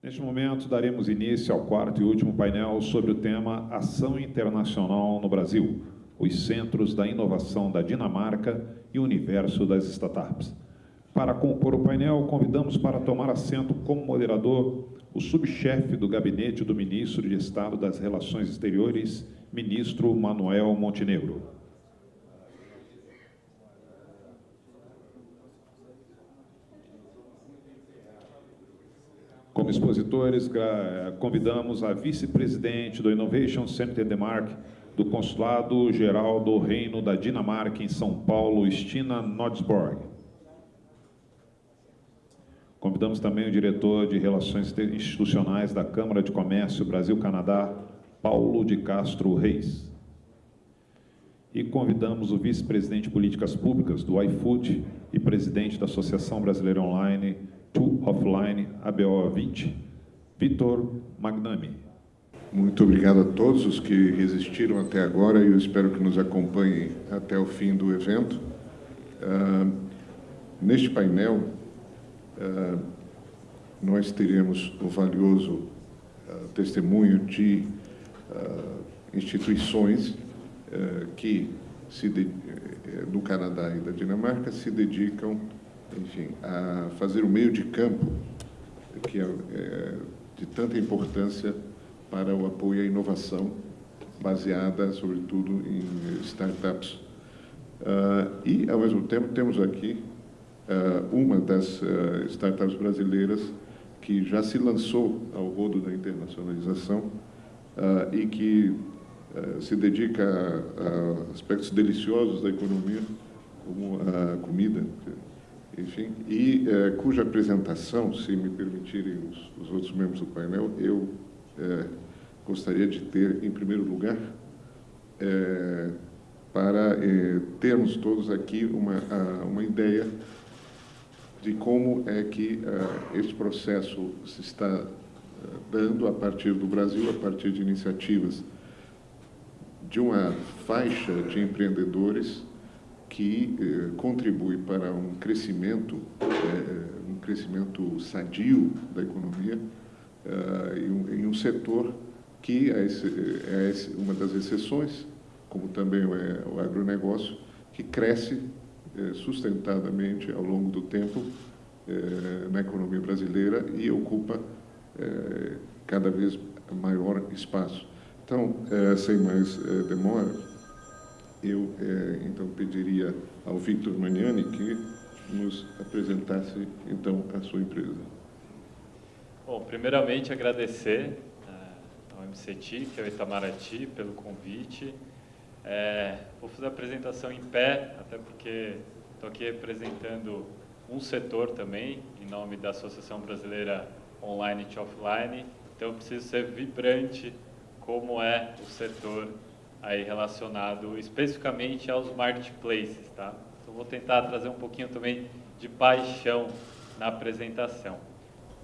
Neste momento, daremos início ao quarto e último painel sobre o tema Ação Internacional no Brasil, os Centros da Inovação da Dinamarca e o Universo das Startups. Para compor o painel, convidamos para tomar assento como moderador o subchefe do gabinete do Ministro de Estado das Relações Exteriores, Ministro Manuel Montenegro. Como expositores, convidamos a vice-presidente do Innovation Center Denmark, do Consulado Geral do Reino da Dinamarca em São Paulo, Stina Nodsborg. Convidamos também o diretor de Relações Institucionais da Câmara de Comércio Brasil-Canadá, Paulo de Castro Reis. E convidamos o vice-presidente de Políticas Públicas do iFood e presidente da Associação Brasileira Online, To Offline, ABO 20, Vitor Magnami. Muito obrigado a todos os que resistiram até agora e eu espero que nos acompanhem até o fim do evento. Uh, neste painel, uh, nós teremos o valioso uh, testemunho de instituições que, se de, no Canadá e da Dinamarca, se dedicam enfim, a fazer o meio de campo, que é, é de tanta importância para o apoio à inovação, baseada, sobretudo, em startups. Uh, e, ao mesmo tempo, temos aqui uh, uma das uh, startups brasileiras que já se lançou ao rodo da internacionalização e que se dedica a, a aspectos deliciosos da economia, como a comida, enfim, e é, cuja apresentação, se me permitirem os, os, outros membros do painel, eu é, gostaria de ter, em primeiro lugar, é, para termos todos aqui uma, uma ideia de como é que este processo se está dando a partir do Brasil, a partir de iniciativas de uma faixa de empreendedores que eh, contribui para um crescimento, eh, um crescimento sadio da economia eh, em, um, em, um, setor que é, esse, é uma das exceções, como também é o agronegócio, que cresce eh, sustentadamente ao longo do tempo eh, na economia brasileira e ocupa eh, cada vez maior espaço. Então, sem mais demora, eu é, então pediria ao Victor Magnani que nos apresentasse então a sua empresa. Bom, primeiramente agradecer uh, ao MCT, que é o Itamaraty, pelo convite. É, vou fazer a apresentação em pé, até porque estou aqui representando um setor também, em nome da Associação Brasileira Online e Offline, então eu preciso ser vibrante como é o setor aí relacionado especificamente aos marketplaces, tá? Então vou tentar trazer um pouquinho também de paixão na apresentação.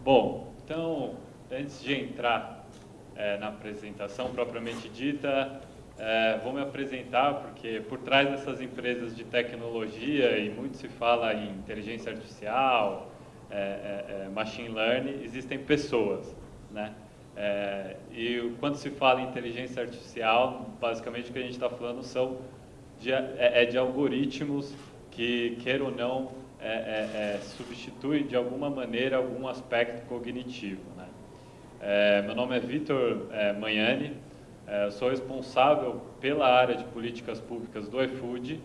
Bom, então antes de entrar é, na apresentação propriamente dita, é, vou me apresentar porque por trás dessas empresas de tecnologia e muito se fala em inteligência artificial, é, é, é machine learning, existem pessoas, né? É, e quando se fala em inteligência artificial, basicamente o que a gente está falando são de, é, é, de algoritmos que, queira ou não, é, é, é substitui de alguma maneira algum aspecto cognitivo. Né? É, meu nome é Vitor Manhani, sou responsável pela área de políticas públicas do iFood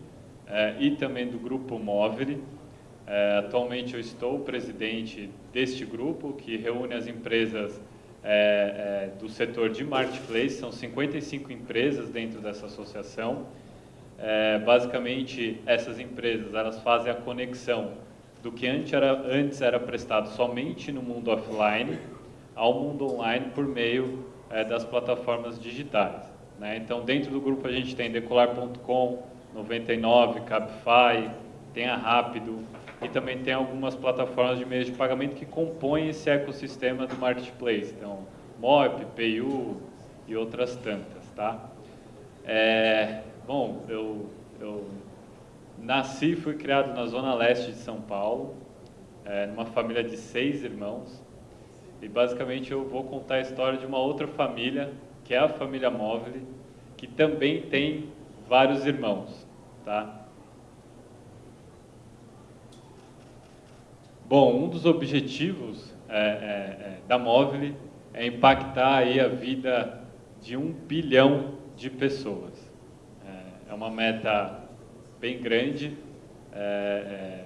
e também do Grupo Móvel. atualmente eu estou presidente deste grupo, que reúne as empresas é, é, do setor de marketplace, são 55 empresas dentro dessa associação. É, basicamente, essas empresas elas fazem a conexão do que antes era, antes era prestado somente no mundo offline ao mundo online por meio é, das plataformas digitais. Né? Então, dentro do grupo a gente tem Decolar.com, 99, Cabify, tem a Rápido, e também tem algumas plataformas de meios de pagamento que compõem esse ecossistema do marketplace. Então, Moip, PayU e outras tantas, tá? É, bom, eu, eu nasci e fui criado na zona leste de São Paulo, é, numa família de seis irmãos. e basicamente eu vou contar a história de uma outra família, que é a família Móvel, que também tem vários irmãos, tá? Bom, um dos objetivos é, é, é, da Móvel é impactar aí a vida de um bilhão de pessoas. É, é uma meta bem grande é, é,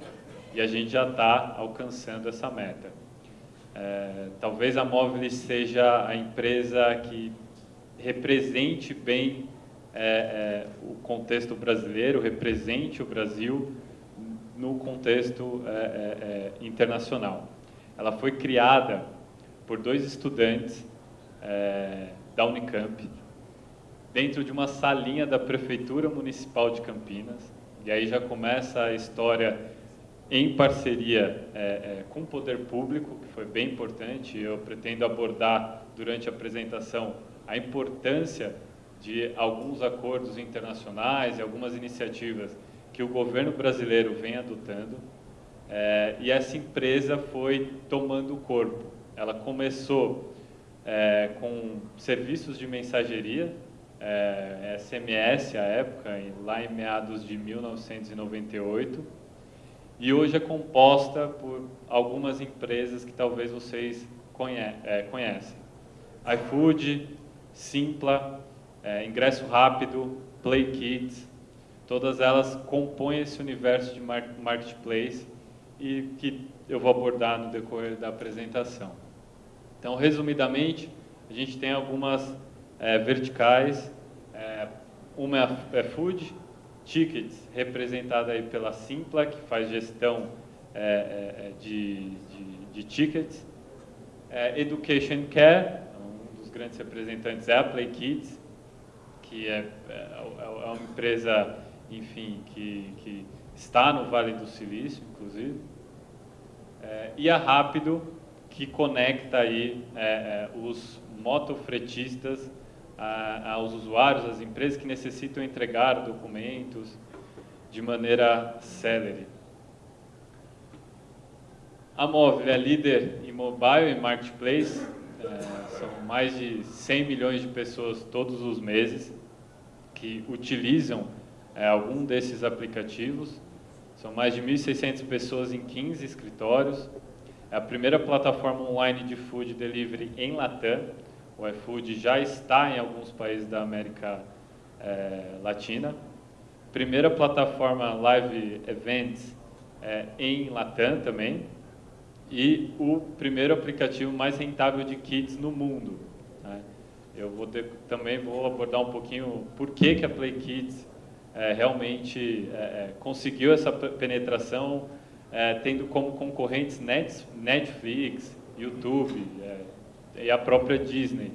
e a gente já está alcançando essa meta. Talvez a Móvel seja a empresa que represente bem o contexto brasileiro, represente o Brasil no contexto é, é, é, internacional. Ela foi criada por dois estudantes da Unicamp, dentro de uma salinha da Prefeitura Municipal de Campinas, e aí já começa a história em parceria é, é, com o poder público, que foi bem importante. Eu pretendo abordar durante a apresentação a importância de alguns acordos internacionais e algumas iniciativas que o governo brasileiro vem adotando. É, e essa empresa foi tomando corpo. Ela começou é, com serviços de mensageria, é, SMS à época, lá em meados de 1998 e hoje é composta por algumas empresas que talvez vocês conhe é, conhecem. iFood, Simpla, é, Ingresso Rápido, Play Kids, todas elas compõem esse universo de marketplace e que eu vou abordar no decorrer da apresentação. Então, resumidamente, a gente tem algumas é, verticais, é, uma é food, tickets, representada aí pela Simpla, que faz gestão é, é, é, de, de, de, tickets. É, Education Care, um dos grandes representantes é a Play Kids, que é, é, é, uma empresa, enfim, que, que está no Vale do Silício, inclusive. e a Rápido, que conecta aí os motofretistas a, aos usuários, às empresas que necessitam entregar documentos de maneira célere. A Móvel é líder em mobile e marketplace, é, são mais de 100 milhões de pessoas todos os meses que utilizam é, algum desses aplicativos. São mais de 1.600 pessoas em 15 escritórios. É a primeira plataforma online de food delivery em Latam, o iFood já está em alguns países da América é, Latina. Primeira plataforma Live Events é, em Latam também. E o primeiro aplicativo mais rentável de kits no mundo. Né? Eu vou ter, também vou abordar um pouquinho por que, que a Play Kids é, realmente é, é, conseguiu essa penetração, é, tendo como concorrentes Netflix, YouTube, e a própria Disney.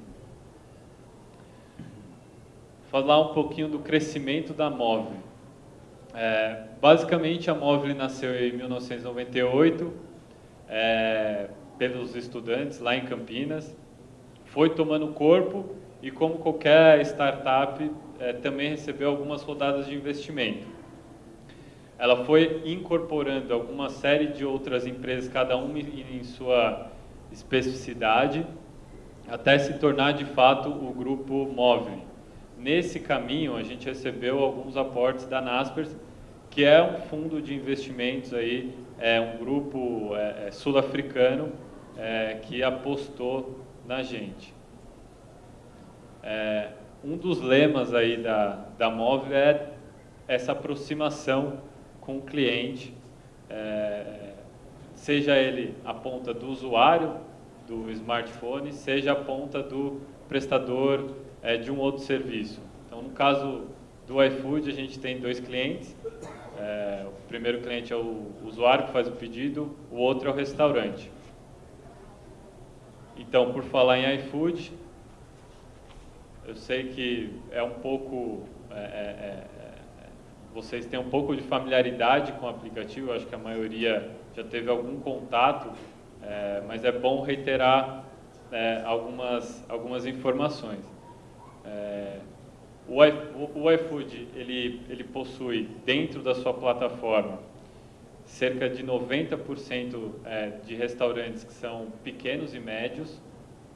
Falar um pouquinho do crescimento da Móvel. É, basicamente, a Móvel nasceu em 1998 é, pelos estudantes lá em Campinas, foi tomando corpo e, como qualquer startup, é, também recebeu algumas rodadas de investimento. Ela foi incorporando alguma série de outras empresas, cada uma em sua especificidade, até se tornar de fato o grupo móvel. Nesse caminho, a gente recebeu alguns aportes da Naspers, que é um fundo de investimentos aí, é um grupo é, é, sul-africano é, que apostou na gente. É, um dos lemas aí da, da Móvel é essa aproximação com o cliente, é, seja ele a ponta do usuário, do smartphone seja a ponta do prestador é, de um outro serviço. Então, no caso do iFood, a gente tem dois clientes. É, o primeiro cliente é o usuário que faz o pedido, o outro é o restaurante. Então, por falar em iFood, eu sei que é um pouco... É, é, é vocês têm um pouco de familiaridade com o aplicativo, acho que a maioria já teve algum contato é, mas é bom reiterar é, algumas, algumas informações. É, o, iFood ele, ele possui dentro da sua plataforma cerca de 90% é, de restaurantes que são pequenos e médios.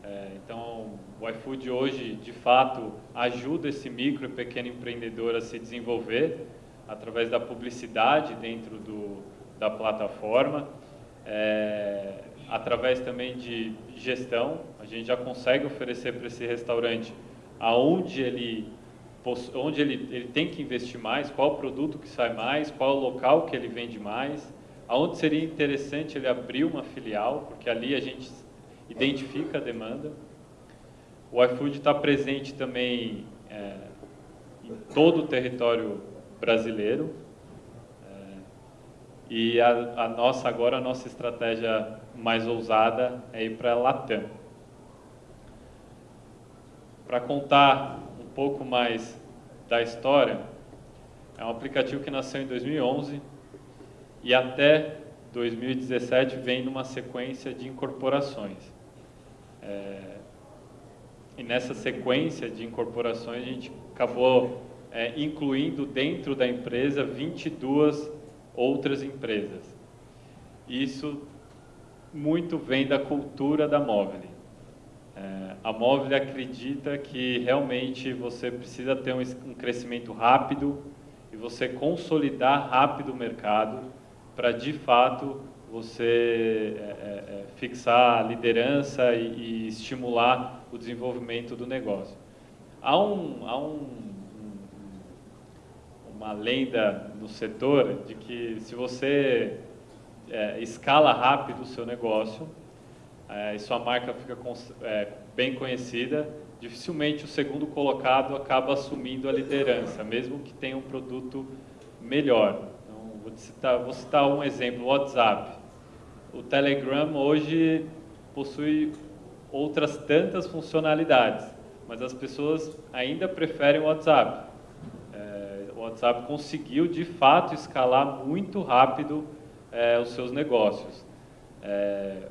É, então, o iFood hoje, de fato, ajuda esse micro e pequeno empreendedor a se desenvolver através da publicidade dentro do, da plataforma, é, através também de gestão. A gente já consegue oferecer para esse restaurante aonde ele onde ele, ele tem que investir mais, qual produto que sai mais, qual local que ele vende mais, aonde seria interessante ele abrir uma filial, porque ali a gente identifica a demanda. O iFood está presente também é, em todo o território brasileiro. É, e a, a, nossa agora a nossa estratégia mais ousada é ir para a Latam. Para contar um pouco mais da história, é um aplicativo que nasceu em 2011 e até 2017 vem numa sequência de incorporações. É, e nessa sequência de incorporações a gente acabou é, incluindo dentro da empresa 22 outras empresas. Isso muito vem da cultura da Móvel. É, a Móvel acredita que realmente você precisa ter um, um crescimento rápido e você consolidar rápido o mercado para, de fato, você é, é, é, fixar a liderança e, e, estimular o desenvolvimento do negócio. Há, um, há um, uma lenda no setor de que se você é, escala rápido o seu negócio, e sua marca fica bem conhecida, dificilmente o segundo colocado acaba assumindo a liderança, mesmo que tenha um produto melhor. Então, vou, citar, vou citar um exemplo, o WhatsApp. O Telegram hoje possui outras tantas funcionalidades, mas as pessoas ainda preferem o WhatsApp. É, o WhatsApp conseguiu, de fato, escalar muito rápido é, os seus negócios. É,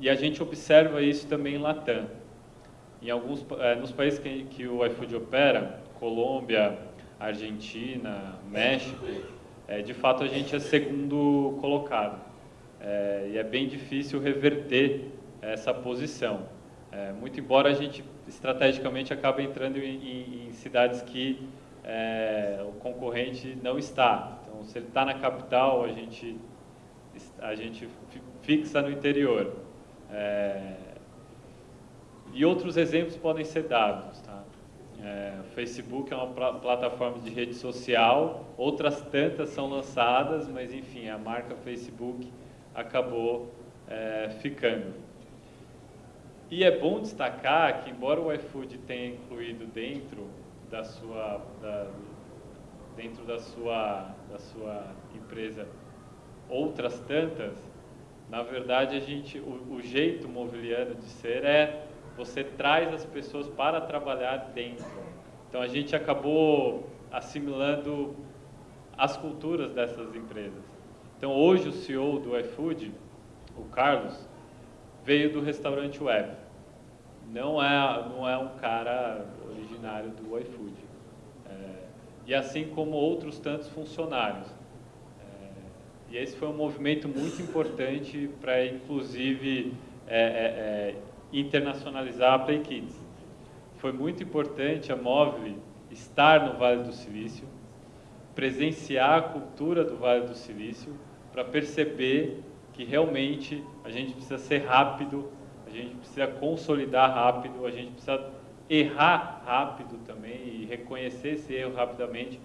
e a gente observa isso também em Latam. Em alguns, é, nos países que, que o iFood opera, Colômbia, Argentina, México, é, de fato a gente é segundo colocado. É, e é bem difícil reverter essa posição. É, muito embora a gente estrategicamente acabe entrando em, em, cidades que é, o concorrente não está. Então, se ele está na capital, a gente, a gente fixa no interior. É, e outros exemplos podem ser dados. Tá? É, o Facebook é uma pl plataforma de rede social, outras tantas são lançadas, mas enfim, a marca Facebook acabou é, ficando. E é bom destacar que, embora o iFood tenha incluído dentro da sua, da, dentro da sua, da sua empresa outras tantas, na verdade, a gente, o, o jeito mobiliano de ser é você traz as pessoas para trabalhar dentro. Então a gente acabou assimilando as culturas dessas empresas. Então hoje o CEO do iFood, o Carlos, veio do restaurante web. Não é, não é um cara originário do iFood. É, e assim como outros tantos funcionários. E esse foi um movimento muito importante para, inclusive, é, é, é, internacionalizar a Play Kids. Foi muito importante a Móvel estar no Vale do Silício, presenciar a cultura do Vale do Silício, para perceber que realmente a gente precisa ser rápido, a gente precisa consolidar rápido, a gente precisa errar rápido também e reconhecer esse erro rapidamente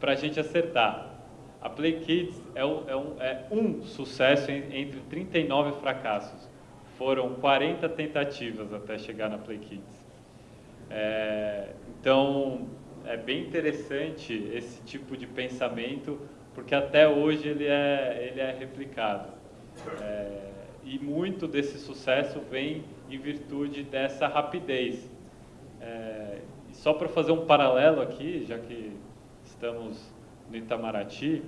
para a gente acertar. A Play Kids é um, é um, é um sucesso entre 39 fracassos. Foram 40 tentativas até chegar na Play Kids. É, então, é bem interessante esse tipo de pensamento, porque até hoje ele é, ele é replicado. É, e muito desse sucesso vem em virtude dessa rapidez. É, só para fazer um paralelo aqui, já que estamos no Itamaraty,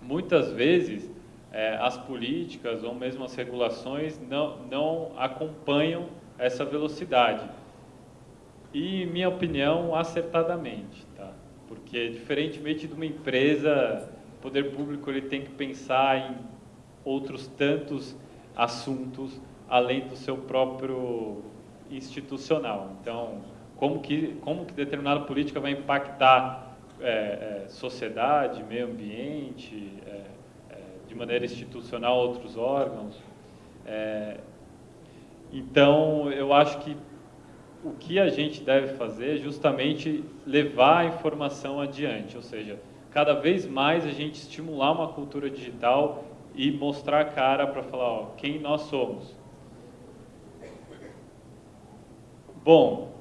muitas vezes é, as políticas ou mesmo as regulações não, não acompanham essa velocidade. E, minha opinião, acertadamente, tá? Porque, diferentemente de uma empresa o poder público ele tem que pensar em outros tantos assuntos além do seu próprio institucional. Então, como que, como que determinada política vai impactar é, é, sociedade, meio ambiente, é, é de maneira institucional outros órgãos. É, então, eu acho que o que a gente deve fazer é justamente levar a informação adiante, ou seja, cada vez mais a gente estimular uma cultura digital e mostrar a cara para falar ó, quem nós somos. Bom,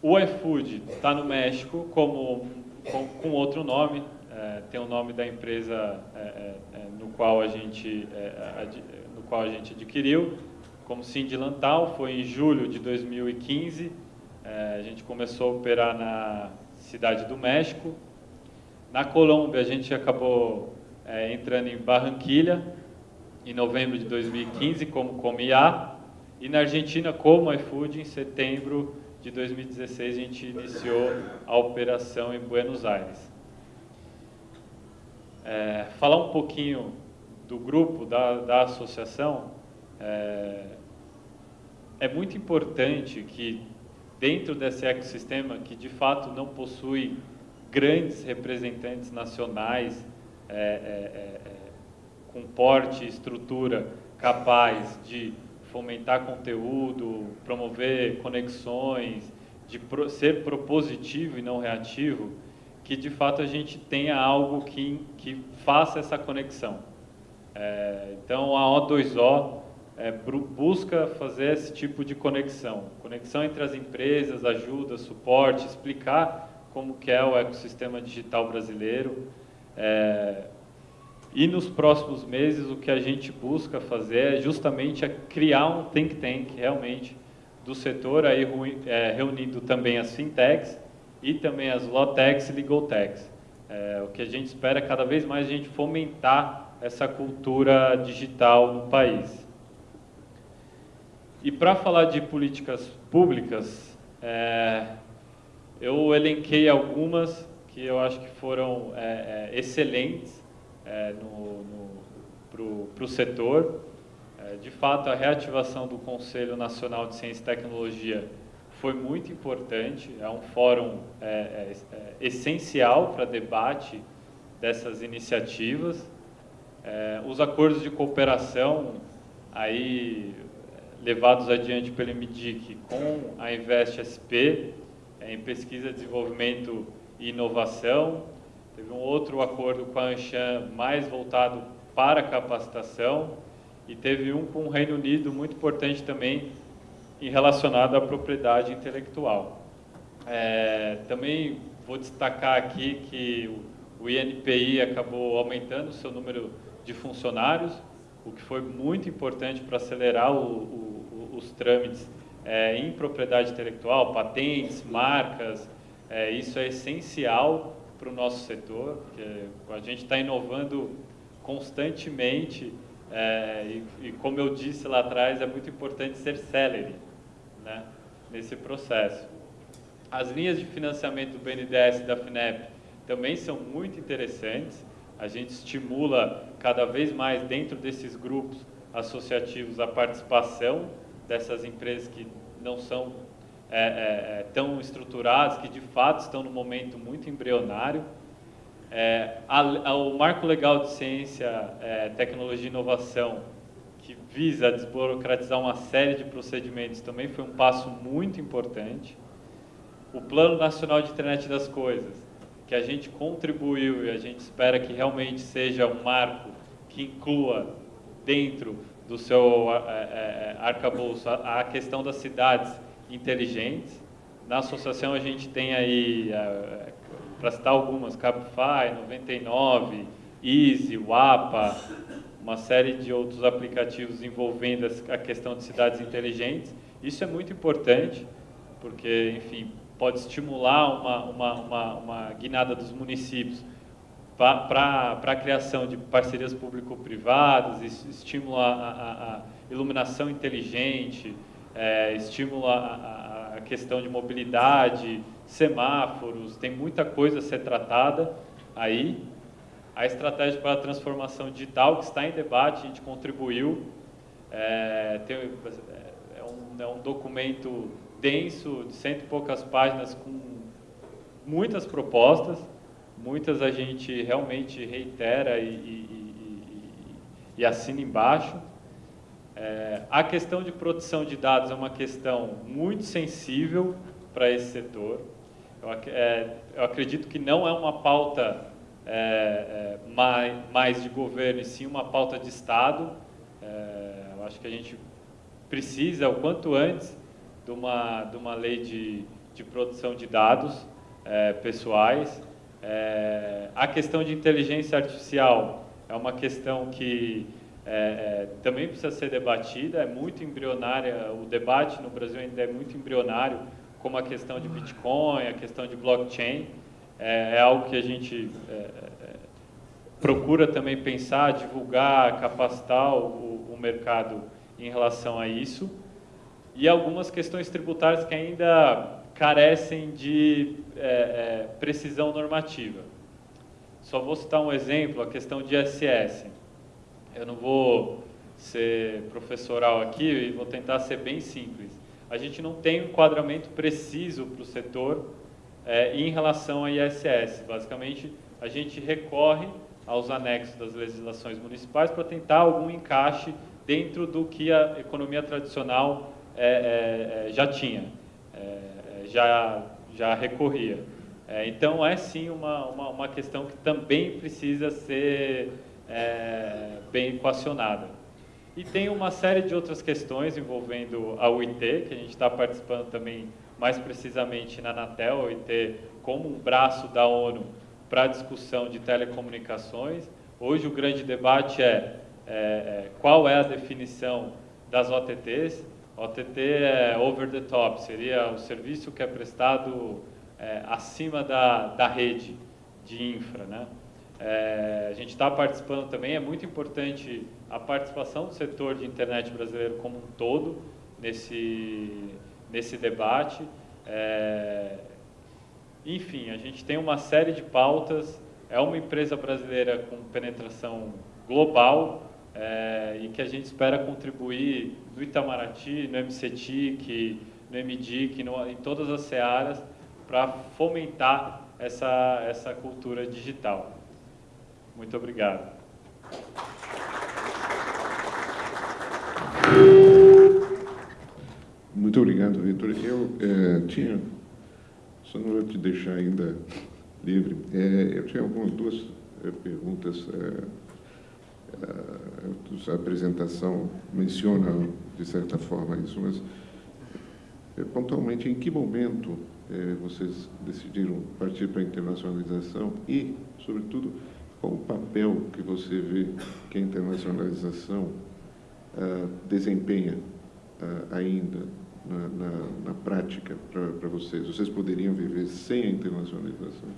o iFood está no México como, com, com outro nome, é, tem o nome da empresa é, é, é no, qual a gente, é, ad, no qual a gente adquiriu, como Cindy Lantal, foi em julho de 2015, é, a gente começou a operar na cidade do México. Na Colômbia, a gente acabou é, entrando em Barranquilha, em novembro de 2015, como Comia. E na Argentina, como iFood, em setembro de 2016, a gente iniciou a operação em Buenos Aires. É, falar um pouquinho do grupo, da, da associação, é, é muito importante que dentro desse ecossistema que de fato não possui grandes representantes nacionais é, é, é, é com porte e estrutura capaz de fomentar conteúdo, promover conexões, de pro, ser propositivo e não reativo, que de fato a gente tenha algo que, que faça essa conexão. É, então a O2O é, busca fazer esse tipo de conexão. Conexão entre as empresas, ajuda, suporte, explicar como que é o ecossistema digital brasileiro. É, e nos próximos meses o que a gente busca fazer é justamente é criar um think tank realmente do setor, aí é, reunindo também as fintechs e também as lawtechs e legaltechs. É, o que a gente espera é cada vez mais a gente fomentar essa cultura digital no país. E para falar de políticas públicas, é, eu elenquei algumas que eu acho que foram é, é, excelentes é, para o setor. É, de fato, a reativação do Conselho Nacional de Ciência e Tecnologia foi muito importante, é um fórum é, essencial para debate dessas iniciativas. os acordos de cooperação, aí levados adiante pelo MDIC com a Invest SP é, em pesquisa, desenvolvimento e inovação. Teve um outro acordo com a Anshan mais voltado para capacitação e teve um com o Reino Unido muito importante também em relacionado à propriedade intelectual. É, também vou destacar aqui que o INPI acabou aumentando o seu número de funcionários, o que foi muito importante para acelerar o, o, os trâmites é, em propriedade intelectual, patentes, marcas, é, isso é essencial para o nosso setor, porque a gente está inovando constantemente é, e, e, como eu disse lá atrás, é muito importante ser celery né, nesse processo. As linhas de financiamento do BNDES e da FINEP também são muito interessantes, a gente estimula cada vez mais dentro desses grupos associativos a participação dessas empresas que não são é, é, é, tão estruturadas, que de fato estão no momento muito embrionário. É, a, a, o Marco Legal de Ciência, é, Tecnologia e Inovação, que visa desburocratizar uma série de procedimentos, também foi um passo muito importante. O Plano Nacional de Internet das Coisas, que a gente contribuiu e a gente espera que realmente seja um marco que inclua dentro do seu é, é, arcabouço a, a questão das cidades inteligentes. Na associação a gente tem aí, é, para citar algumas, Cabify, 99, Easy, WAPA, uma série de outros aplicativos envolvendo a questão de cidades inteligentes. Isso é muito importante, porque, enfim, pode estimular uma, uma, uma, uma guinada dos municípios para a criação de parcerias público-privadas, a, a, iluminação inteligente, é, estimula a, a, questão de mobilidade, semáforos, tem muita coisa a ser tratada aí. a estratégia para a transformação digital, que está em debate, a gente contribuiu. É, tem, é, um, é um documento denso, de cento e poucas páginas, com muitas propostas, muitas a gente realmente reitera e, e, e, e assina embaixo. É, a questão de produção de dados é uma questão muito sensível para esse setor. Eu, é, eu, acredito que não é uma pauta é, é mais, mais, de governo, e sim uma pauta de Estado. É, eu acho que a gente precisa, o quanto antes, de uma, de uma lei de, de produção de dados é, a questão de inteligência artificial é uma questão que é, é, também precisa ser debatida, é muito embrionária, o debate no Brasil ainda é muito embrionário, como a questão de Bitcoin, a questão de blockchain, é, é algo que a gente é, é, procura também pensar, divulgar, capacitar o, o, mercado em relação a isso, e algumas questões tributárias que ainda carecem de é, precisão normativa. Só vou citar um exemplo, a questão de ISS. Eu não vou ser professoral aqui e vou tentar ser bem simples. A gente não tem um enquadramento preciso para o setor é, em relação à ISS. Basicamente, a gente recorre aos anexos das legislações municipais para tentar algum encaixe dentro do que a economia tradicional é, é, já tinha, já, já recorria. então, é sim uma, uma, uma questão que também precisa ser é, bem equacionada. E tem uma série de outras questões envolvendo a UIT, que a gente está participando também mais precisamente na Anatel, a UIT como um braço da ONU para a discussão de telecomunicações. Hoje o grande debate é, é, é qual é a definição das OTTs. OTT é over the top, seria o serviço que é prestado é, acima da, da rede de infra, né? É, a gente está participando também, é muito importante a participação do setor de internet brasileiro como um todo nesse, nesse debate. É, enfim, a gente tem uma série de pautas, é uma empresa brasileira com penetração global é, e que a gente espera contribuir no Itamaraty, no MCTIC, no MDIC, no, em todas as searas para fomentar essa, essa cultura digital. Muito obrigado. Muito obrigado, Vitor. Eu é, tinha, só não vou te deixar ainda livre, é, eu tinha algumas duas é, perguntas. A apresentação menciona, de certa forma, isso, mas pontualmente, em que momento vocês decidiram partir para a internacionalização e, sobretudo, qual o papel que você vê que a internacionalização uh, desempenha uh, ainda na, na, na prática para vocês? Vocês poderiam viver sem a internacionalização?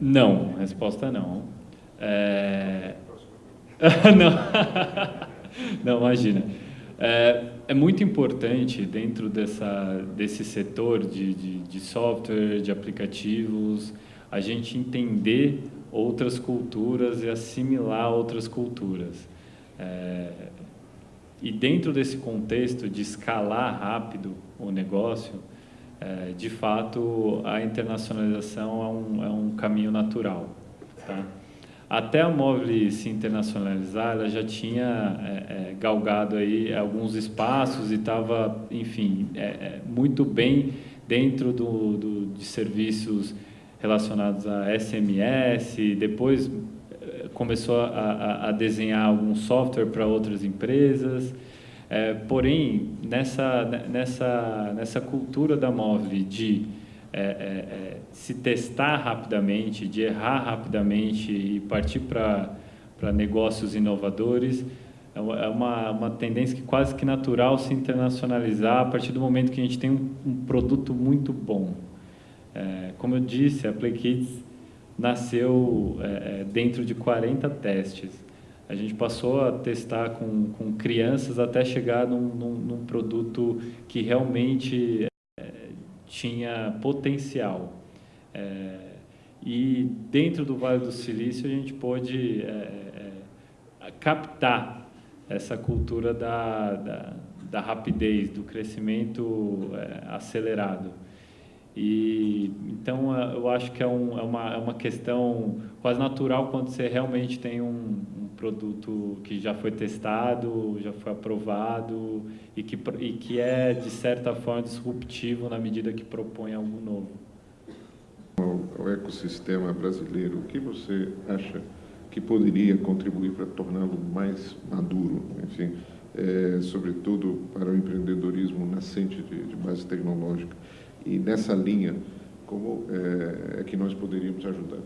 Não, resposta não. É... não. não, imagina. É, é, muito importante dentro dessa, desse setor de, de, de, software, de aplicativos, a gente entender outras culturas e assimilar outras culturas. É, e dentro desse contexto de escalar rápido o negócio, é, de fato, a internacionalização é um, é um caminho natural. Tá? Até a Móvel se internacionalizar, ela já tinha é, é, galgado aí alguns espaços e estava, enfim, é, é, muito bem dentro do, do, de serviços relacionados a SMS, depois começou a, a, a desenhar algum software para outras empresas, é, porém, nessa, nessa, nessa cultura da Móvel de é, é, é, se testar rapidamente, de errar rapidamente e partir para negócios inovadores, é, é uma, uma tendência que quase que natural se internacionalizar a partir do momento que a gente tem um, um produto muito bom. É, como eu disse, a PlayKids nasceu é, dentro de 40 testes. A gente passou a testar com, com crianças até chegar num, num, num produto que realmente tinha potencial. É, e dentro do Vale do Silício a gente pôde é, é, captar essa cultura da, da, da rapidez, do crescimento é, acelerado. E então eu acho que é, um, é, uma, é uma questão quase natural quando você realmente tem um, um, produto que já foi testado, já foi aprovado e que, e que é de certa forma disruptivo na medida que propõe algo novo. O, o ecossistema brasileiro, o que você acha que poderia contribuir para torná-lo mais maduro, enfim, é, sobretudo para o empreendedorismo nascente de, de base tecnológica? E nessa linha, como é, é que nós poderíamos ajudar?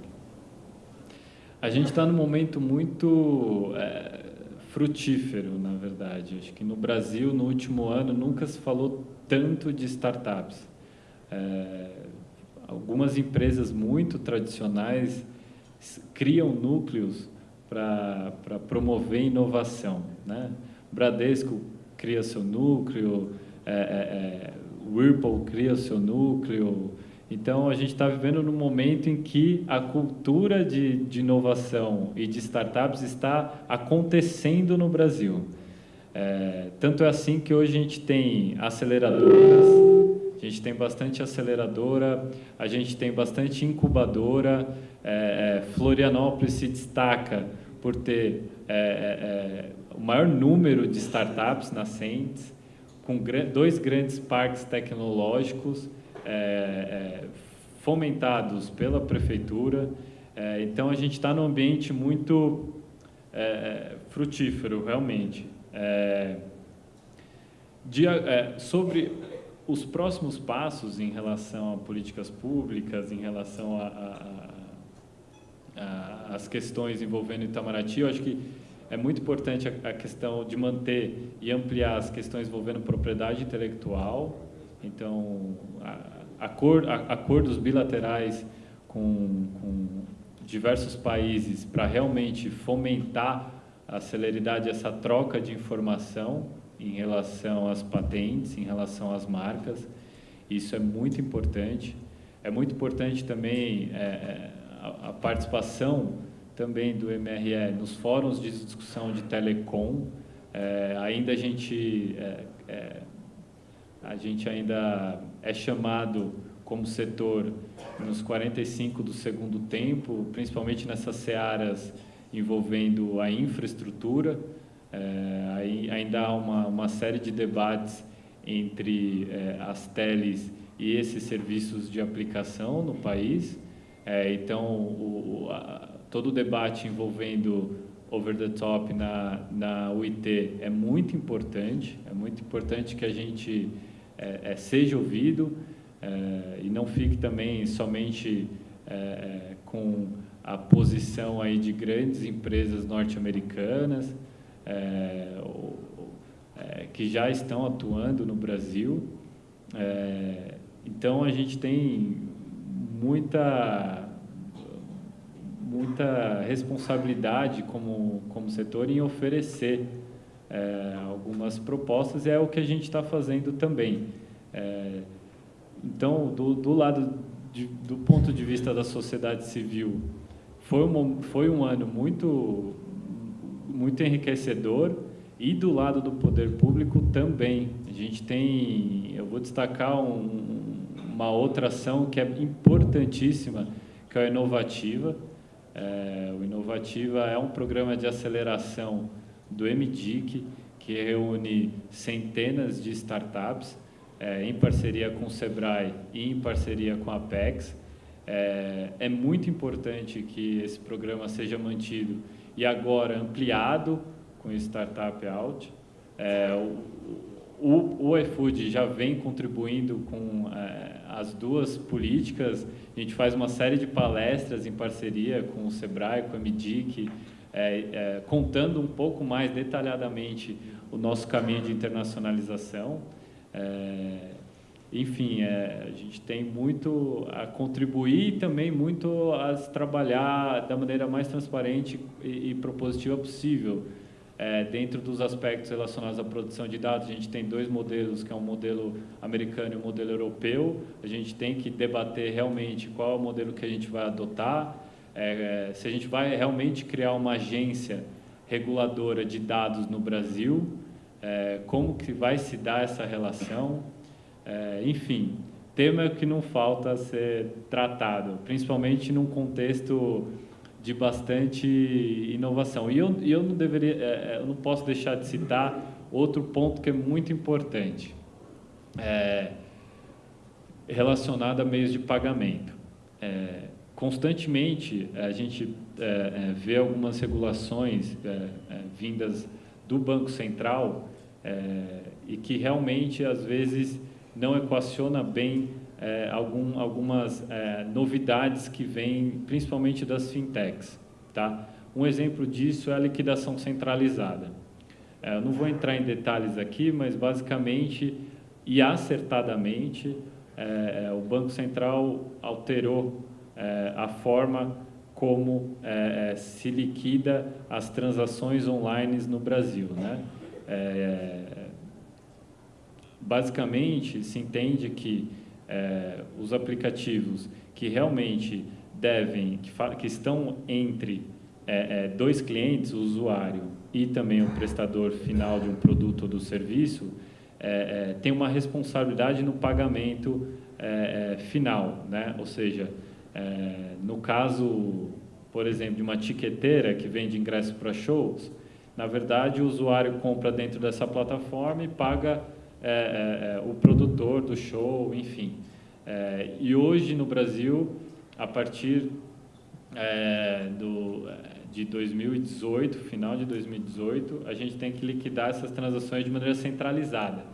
A gente está num momento muito é, frutífero, na verdade. Acho que no Brasil, no último ano, nunca se falou tanto de startups. É, algumas empresas muito tradicionais criam núcleos para promover inovação. Né? Bradesco cria seu núcleo, é, é Whirlpool cria seu núcleo. Então, a gente está vivendo num momento em que a cultura de, de inovação e de startups está acontecendo no Brasil. É, tanto é assim que hoje a gente tem aceleradoras, a gente tem bastante aceleradora, a gente tem bastante incubadora. É, é Florianópolis se destaca por ter é, é, é, o maior número de startups nascentes, com dois grandes parques tecnológicos fomentados pela prefeitura. então, a gente está num ambiente muito frutífero, realmente. De, sobre os próximos passos em relação a políticas públicas, em relação às questões envolvendo Itamaraty, eu acho que é muito importante a, a, questão de manter e ampliar as questões envolvendo propriedade intelectual, então a, acord, a, acordos bilaterais com, com diversos países para realmente fomentar a celeridade dessa troca de informação em relação às patentes, em relação às marcas. Isso é muito importante. É muito importante também é, é a, a, participação também do MRE nos fóruns de discussão de telecom. É, ainda a gente é, é, a gente ainda é chamado como setor nos 45 do segundo tempo, principalmente nessas searas envolvendo a infraestrutura. É, ainda há uma, uma série de debates entre é, as teles e esses serviços de aplicação no país. É, então, o, a, todo o debate envolvendo over the top na, na UIT é muito importante. É muito importante que a gente é, é, seja ouvido é, e não fique também somente com a posição aí de grandes empresas norte-americanas é, é, que já estão atuando no Brasil. É, então a gente tem muita muita responsabilidade como como setor em oferecer é, algumas propostas e é o que a gente está fazendo também. É, então, do, do lado de, do ponto de vista da sociedade civil, foi um, foi um ano muito muito enriquecedor e do lado do poder público também. A gente tem, eu vou destacar um, uma outra ação que é importantíssima, que é a Inovativa. É, o Inovativa é um programa de aceleração do MDIC, que reúne centenas de startups, é, em parceria com o SEBRAE e em parceria com a Apex. É, é muito importante que esse programa seja mantido e agora ampliado com o Startup Out. É, o, o, o iFood já vem contribuindo com é, as duas políticas. A gente faz uma série de palestras em parceria com o Sebrae, com a MDIC, é, é, contando um pouco mais detalhadamente o nosso caminho de internacionalização. É, enfim, é, a gente tem muito a contribuir e também muito a trabalhar da maneira mais transparente e, e propositiva possível. É, dentro dos aspectos relacionados à produção de dados, a gente tem dois modelos, que é um modelo americano e um modelo europeu. A gente tem que debater realmente qual é o modelo que a gente vai adotar, é, se a gente vai realmente criar uma agência reguladora de dados no Brasil, é, como que vai se dar essa relação, é, enfim, tema que não falta ser tratado, principalmente num contexto de bastante inovação. E eu, eu, não deveria, é, é, eu não posso deixar de citar outro ponto que é muito importante, é, relacionado a meios de pagamento. É, constantemente a gente é, é, vê algumas regulações vindas do Banco Central e que realmente às vezes não equaciona bem é, algum, algumas é, novidades que vêm principalmente das fintechs. Tá? Um exemplo disso é a liquidação centralizada. É, eu não vou entrar em detalhes aqui, mas basicamente e acertadamente é, é, o Banco Central alterou é, a forma como se liquida as transações online no Brasil. Né? basicamente, se entende que é, os aplicativos que realmente devem, que, que estão entre é, é, dois clientes, o usuário e também o prestador final de um produto ou do serviço, é, é, tem uma responsabilidade no pagamento é, final, né? ou seja, no caso, por exemplo, de uma tiqueteira que vende ingressos para shows, na verdade o usuário compra dentro dessa plataforma e paga é, é, é, o produtor do show, enfim. É, e hoje no Brasil, a partir é, do, de 2018, final de 2018, a gente tem que liquidar essas transações de maneira centralizada.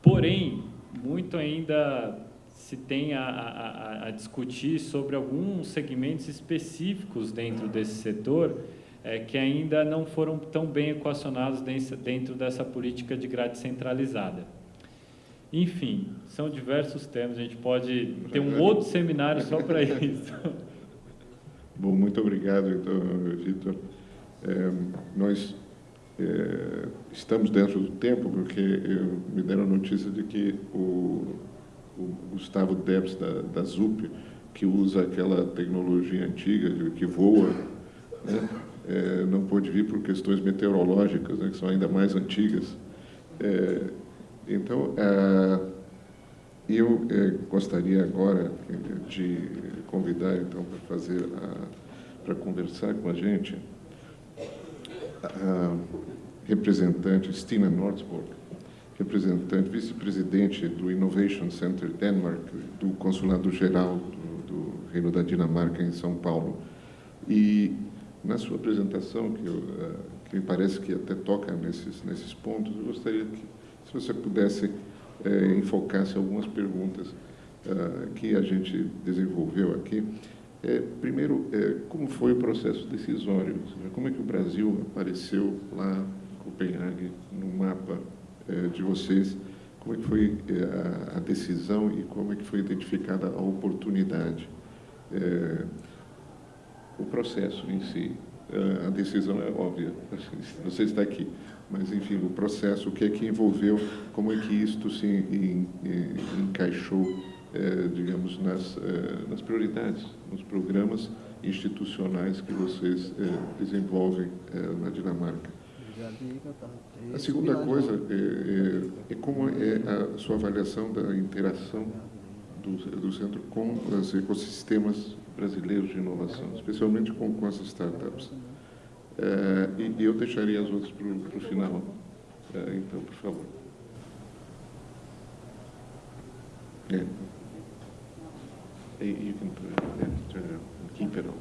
Porém, muito ainda se tem a, a, a, discutir sobre alguns segmentos específicos dentro desse setor é, que ainda não foram tão bem equacionados dentro dessa política de grade centralizada. Enfim, são diversos temas, a gente pode ter um outro seminário só para isso. Bom, muito obrigado, então, Vitor. É, nós é, estamos dentro do tempo, porque eu, me deram a notícia de que o, o Gustavo Debs, da, da ZUP, que usa aquela tecnologia antiga que voa, né, é, não pôde vir por questões meteorológicas, né, que são ainda mais antigas. É, então, é, eu é, gostaria agora de convidar, então, para fazer, para conversar com a gente, a representante Stina Nordsborg, representante, vice-presidente do Innovation Center Denmark, do Consulado Geral do, do Reino da Dinamarca em São Paulo. E na sua apresentação, que, eu, uh, que me parece que até toca nesses, nesses pontos, eu gostaria que, se você pudesse uh, enfocar-se algumas perguntas uh, que a gente desenvolveu aqui. É, primeiro, é, como foi o processo decisório? Como é que o Brasil apareceu lá em Copenhague, no mapa é, de vocês? Como é que foi a, a, decisão e como é que foi identificada a oportunidade? O processo em si. A decisão é óbvia, você está aqui, mas enfim, o processo, o que é que envolveu, como é que isto se encaixou, é, digamos, nas, é, nas prioridades, nos programas institucionais que vocês é, desenvolvem na Dinamarca. A segunda coisa é, é, como é a sua avaliação da interação do, do centro com os ecossistemas brasileiros de inovação, especialmente com, com as startups. É, e, e, eu deixaria as outras para o final. É, então, por favor. É. You can turn it on,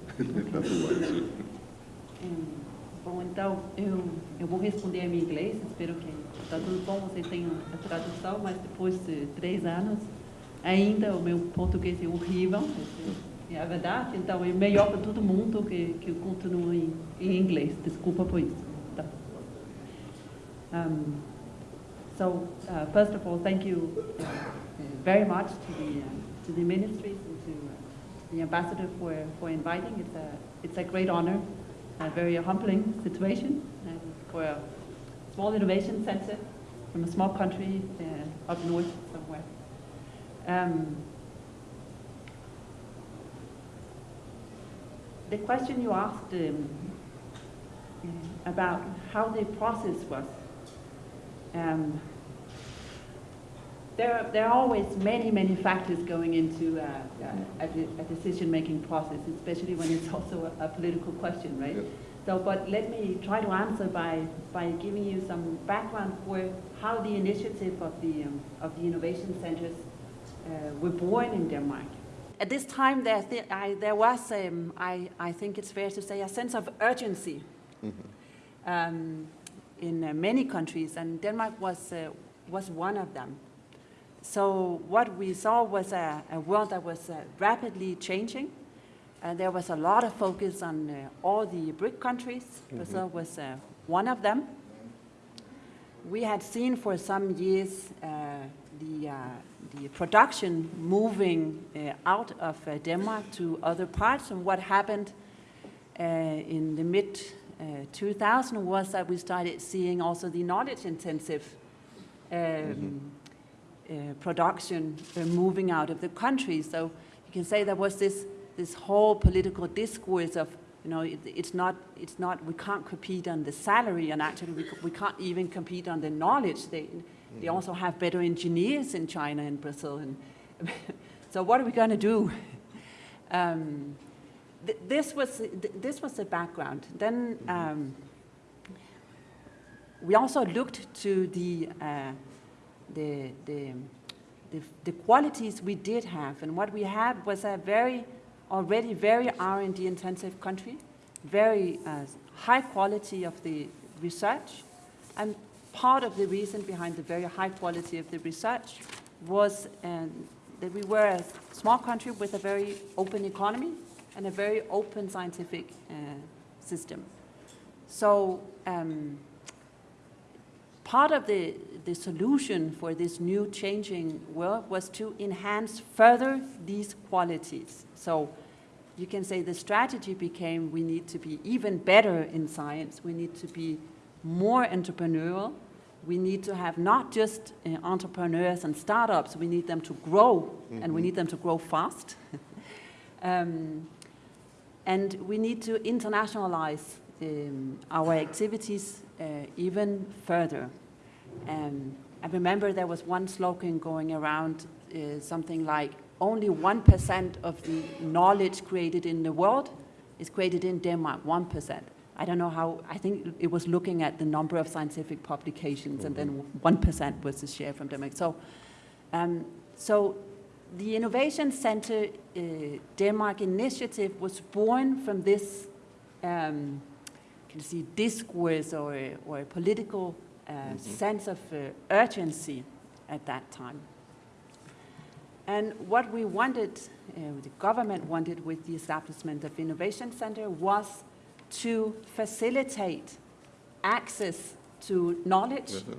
on. Bom, então, eu, eu vou responder em inglês, espero que está tudo bom, vocês tenham a tradução, mas depois de três anos, ainda o meu português é horrível, verdade, então é melhor para todo mundo que, que continue em, inglês. Desculpa por isso. Tá. Um, so, uh, first of all, thank you uh, very much to the, uh, to the ministries and to uh, the ambassador for, for inviting. It's a, it's a great honor a very humbling situation uh, for a small innovation center from a small country uh, up north somewhere. Um, the question you asked um, about how the process was, um, there, are, there are always many, many factors going into uh, a, a decision-making process, especially when it's also a, a political question, right? Yes. So, but let me try to answer by, by giving you some background for how the initiative of the, um, of the innovation centers uh, were born in Denmark. At this time, there, th I, there was, um, I, I think it's fair to say, a sense of urgency um, in uh, many countries, and Denmark was, uh, was one of them. So what we saw was a, a world that was uh, rapidly changing. Uh, there was a lot of focus on uh, all the BRIC countries. Brazil was uh, one of them. We had seen for some years uh, the, uh, the production moving uh, out of uh, Denmark to other parts, and what happened uh, in the mid uh, 2000 was that we started seeing also the knowledge-intensive um, uh, production uh, moving out of the country. So you can say there was this this whole political discourse of you know it, it's not it's not we can't compete on the salary and actually we, we can't even compete on the knowledge. They they also have better engineers in China and Brazil and so what are we going to do? Um, th this was th this was the background. Then um, we also looked to the, uh, the, the, the, the qualities we did have. And what we had was a very, already very R&D intensive country, very uh, high quality of the research. And part of the reason behind the very high quality of the research was um, that we were a small country with a very open economy and a very open scientific uh, system. So um, part of the, the solution for this new changing world was to enhance further these qualities. So you can say the strategy became we need to be even better in science, we need to be more entrepreneurial, we need to have not just uh, entrepreneurs and startups, we need them to grow, and we need them to grow fast. um, and we need to internationalize um, our activities uh, even further. Um, I remember there was one slogan going around, uh, something like, only 1% of the knowledge created in the world is created in Denmark, 1%. I don't know how, I think it was looking at the number of scientific publications and then 1% was the share from Denmark. So, um, so the Innovation Center uh, Denmark initiative was born from this um, can you see, discourse or or a political uh, mm -hmm. sense of uh, urgency at that time. And what we wanted, uh, the government wanted with the establishment of Innovation Center was to facilitate access to knowledge Mhm.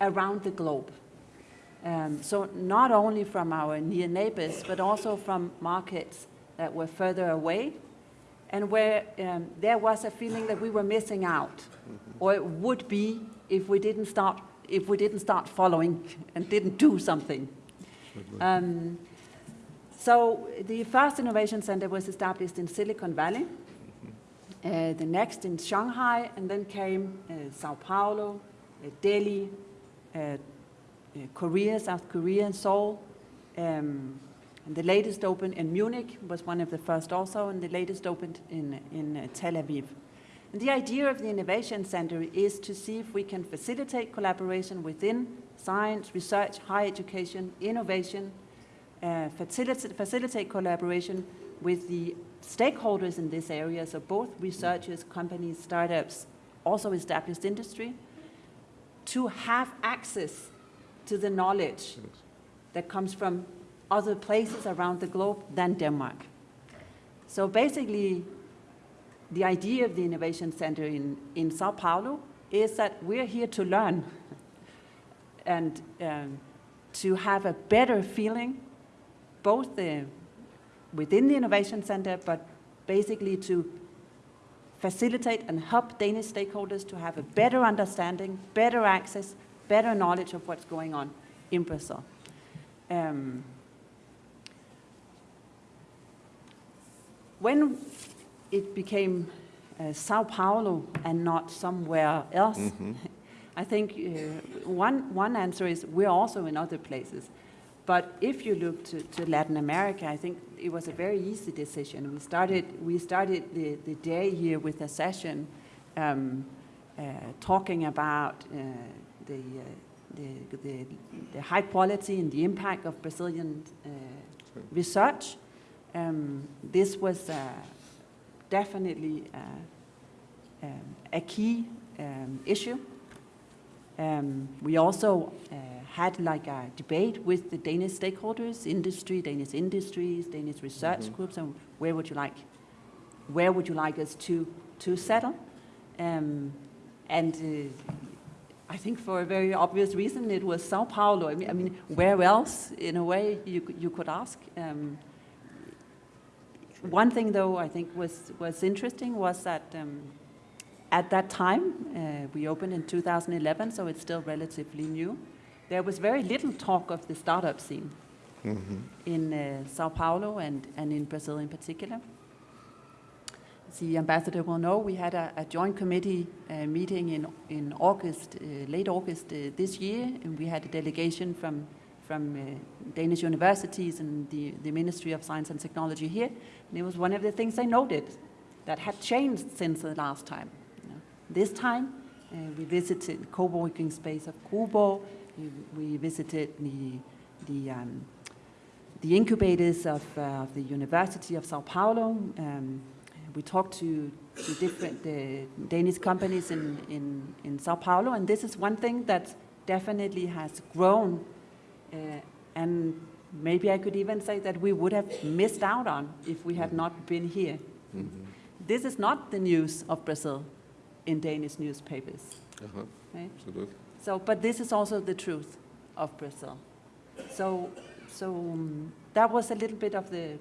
around the globe. Um, so not only from our near neighbors, but also from markets that were further away and where um, there was a feeling that we were missing out, or it would be if we didn't start, if we didn't start following and didn't do something. Um, so the first innovation center was established in Silicon Valley, uh, the next in Shanghai, and then came uh, Sao Paulo, uh, Delhi, uh, uh, Korea, South Korea, and Seoul. Um, and the latest opened in Munich, was one of the first also, and the latest opened in, in Tel Aviv. And the idea of the Innovation Center is to see if we can facilitate collaboration within science, research, higher education, innovation, facilitate, facilitate collaboration with the stakeholders in this area, so both researchers, companies, startups, also established industry, to have access to the knowledge that comes from other places around the globe than Denmark. So basically, the idea of the Innovation Center in, in Sao Paulo is that we're here to learn and um, to have a better feeling, both the, within the Innovation Center, but basically to facilitate and help Danish stakeholders to have a better understanding, better access, better knowledge of what's going on in Brazil. Um, when it became uh, Sao Paulo and not somewhere else, I think uh, one, one answer is we're also in other places. But if you look to, to Latin America, I think it was a very easy decision. We started, we started the, the day here with a session um, uh, talking about uh, the, uh, the, the, the high quality and the impact of Brazilian uh, research. Um, this was uh, definitely uh, um, a key um, issue. Um, we also uh, had like a debate with the Danish stakeholders, industry, Danish industries, Danish research groups, and where would you like, where would you like us to to settle? Um, and uh, I think for a very obvious reason, it was Sao Paulo. I mean, I mean where else, in a way, you could- you could ask. Um, one thing, though, I think was was interesting was that. At that time, uh, we opened in 2011, so it's still relatively new. There was very little talk of the startup scene in uh, Sao Paulo and, and in Brazil in particular. The ambassador will know, we had a, a joint committee uh, meeting in, in August, uh, late August uh, this year, and we had a delegation from, from uh, Danish universities and the, the Ministry of Science and Technology here. And it was one of the things they noted that had changed since the last time. This time, uh, we visited co-working space of Kubo, we, we visited the, the, um, the incubators of, uh, of the University of Sao Paulo. Um, we talked to, to different Danish companies in, in, in Sao Paulo, and this is one thing that definitely has grown. Uh, and maybe I could even say that we would have missed out on if we had not been here. This is not the news of Brazil in Danish newspapers. Uh-huh, Right? absolutely. So, but this is also the truth of Brazil. So, so um, that was a little bit of the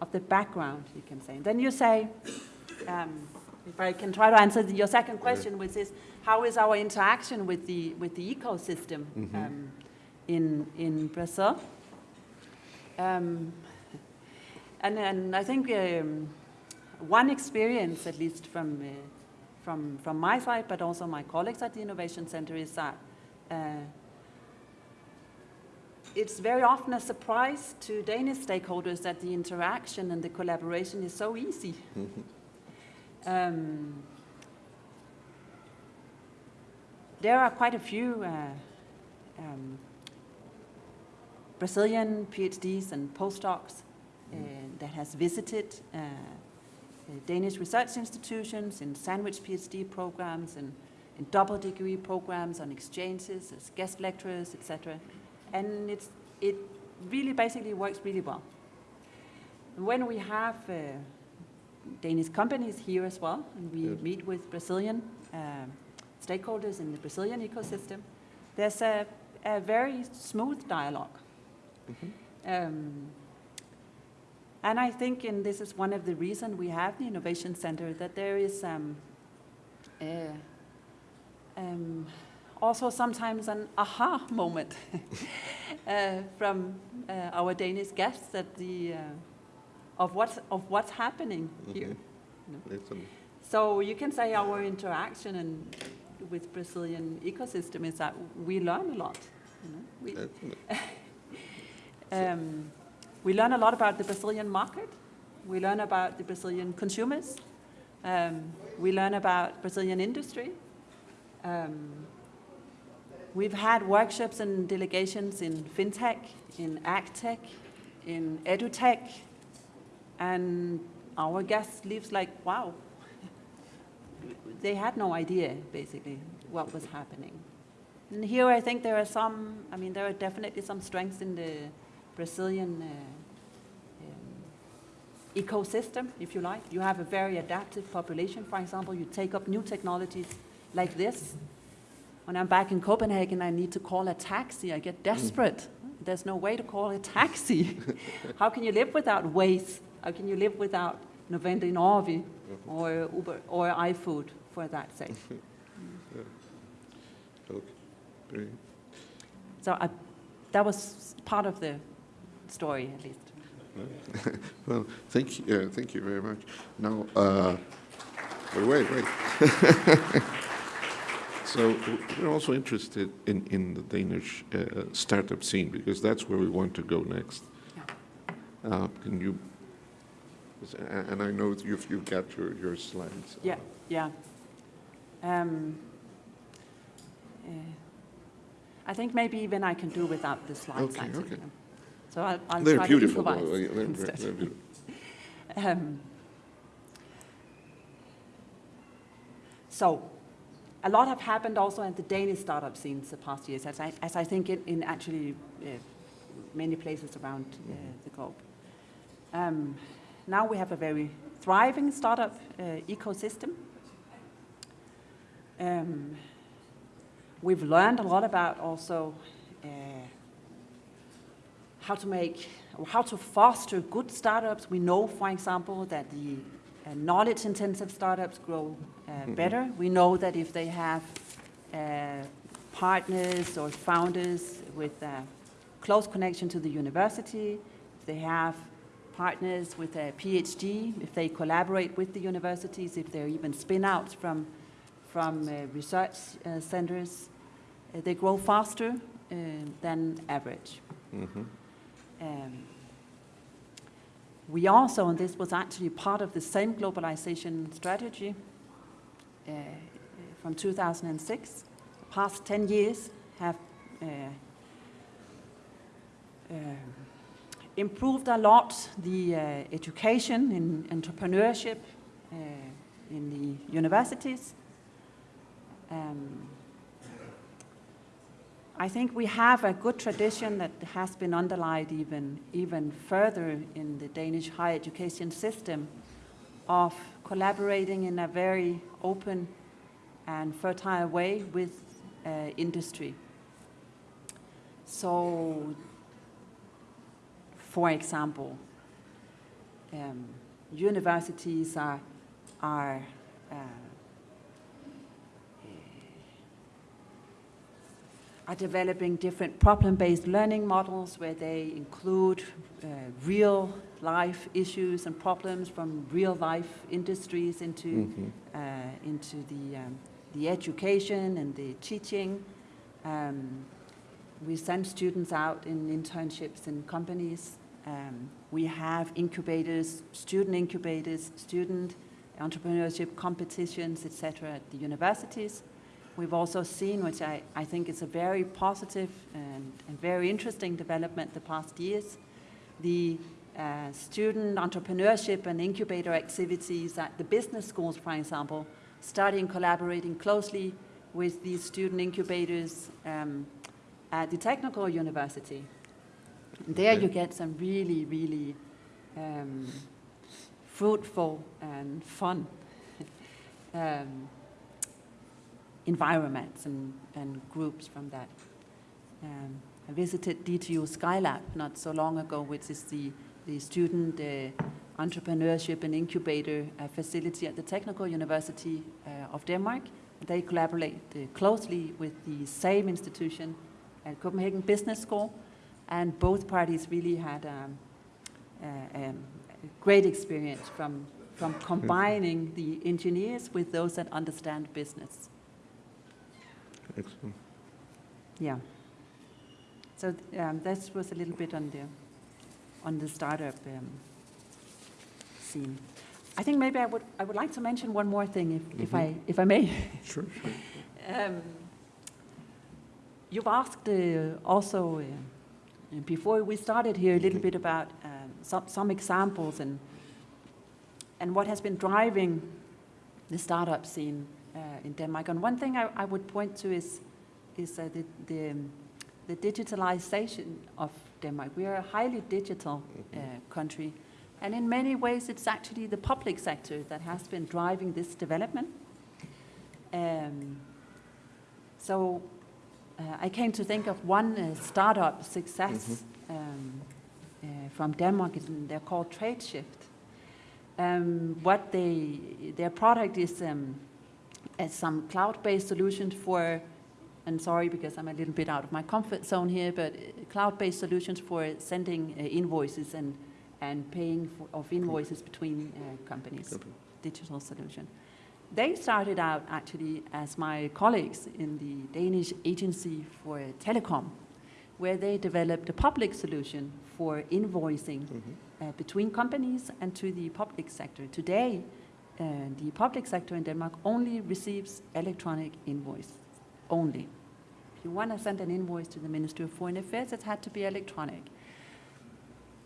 of the background, you can say. Then you say, um, if I can try to answer your second question, which is how is our interaction with the with the ecosystem um, in in Brazil? Um, and and I think um, one experience, at least from uh, from from my side, but also my colleagues at the Innovation Center, is that uh, it's very often a surprise to Danish stakeholders that the interaction and the collaboration is so easy. Um, there are quite a few uh, um, Brazilian PhDs and postdocs uh, that has visited uh, Danish research institutions in sandwich PhD programs and in double degree programs on exchanges as guest lecturers, etc. And it's, it really basically works really well. When we have uh, Danish companies here as well, and we Yes. meet with Brazilian um, stakeholders in the Brazilian ecosystem, there's a, a very smooth dialogue. Um, and I think, and this is one of the reasons we have the Innovation Center, that there is um, uh, um, also sometimes an aha moment uh, from uh, our Danish guests at the, uh, of, what's, of what's happening here. Mhm. you know. So you can say our interaction and with Brazilian ecosystem is that we learn a lot. You know? we, um, we learn a lot about the Brazilian market. We learn about the Brazilian consumers. Um, we learn about Brazilian industry. Um, we've had workshops and delegations in fintech, in agtech, in edutech, and our guests leaves like, wow. They had no idea, basically, what was happening. And here I think there are some, I mean, there are definitely some strengths in the Brazilian uh, um, ecosystem, if you like. You have a very adaptive population, for example. You take up new technologies like this. When I'm back in Copenhagen, I need to call a taxi. I get desperate. There's no way to call a taxi. How can you live without Waze? How can you live without 99 or Uber or iFood for that sake. Okay. So I, that was part of the story, at least. Well, thank you, uh, thank you very much. Now, uh, wait, wait, wait. So we're also interested in, in the Danish uh, startup scene, because that's where we want to go next. Uh, Can you, and I know you've, you've got your, your slides. Yeah, yeah. Um, uh, I think maybe even I can do without the slides. Okay, okay. So I'll, I'll They're try beautiful, to improvise. They're- they're- instead. they're beautiful. Um, so, a lot have happened also in the Danish startup scenes the past years, as I, as I think in, in actually uh, many places around uh, the globe. Um, now we have a very thriving startup uh, ecosystem. Um, we've learned a lot about also uh, how to make, how to foster good startups. We know, for example, that the uh, knowledge-intensive startups grow uh, better. We know that if they have uh, partners or founders with a close connection to the university, if they have partners with a PhD, if they collaborate with the universities, if they're even spin-outs from, from uh, research uh, centers, uh, they grow faster uh, than average. Mhm. Um, we also, and this was actually part of the same globalization strategy uh, from 2006, the past 10 years have uh, uh, improved a lot the uh, education in entrepreneurship uh, in the universities. Um, I think we have a good tradition that has been underlined even, even further in the Danish higher education system of collaborating in a very open and fertile way with uh, industry. So, for example, um, universities are, are uh, are developing different problem-based learning models where they include uh, real life issues and problems from real life industries into, Mhm. uh, into the, um, the education and the teaching. Um, we send students out in internships in companies. Um, we have incubators, student incubators, student entrepreneurship competitions, etc., at the universities. We've also seen, which I, I think is a very positive and, and very interesting development the past years, the uh, student entrepreneurship and incubator activities at the business schools, for example, starting collaborating closely with these student incubators um, at the technical university. And there you get some really, really um, fruitful and fun um, environments and, and groups from that. Um, I visited DTU Skylab not so long ago, which is the, the student uh, entrepreneurship and incubator uh, facility at the Technical University uh, of Denmark. They collaborate uh, closely with the same institution at Copenhagen Business School, and both parties really had um, uh, um, a great experience from, from combining the engineers with those that understand business. Excellent. Yeah. So um, this was a little bit on the on the startup um, scene. I think maybe I would I would like to mention one more thing, if, if I if I may. Sure, sure. Um, you've asked uh, also uh, before we started here a little bit about um, some some examples and and what has been driving the startup scene in Denmark. And one thing I, I would point to is is uh, the the, the digitalization of Denmark. We are a highly digital uh, country, and in many ways, it's actually the public sector that has been driving this development. Um, so uh, I came to think of one uh, startup success um, uh, from Denmark, and they're called TradeShift. Um, what they, their product is um, some cloud-based solutions for, and sorry because I'm a little bit out of my comfort zone here, but uh, cloud-based solutions for sending uh, invoices and, and paying for, of invoices between uh, companies, okay. digital solution. They started out actually as my colleagues in the Danish Agency for Telecom, where they developed a public solution for invoicing mm -hmm. uh, between companies and to the public sector. Today, the public sector in Denmark only receives electronic invoice, only. If you want to send an invoice to the Ministry of Foreign Affairs, it had to be electronic.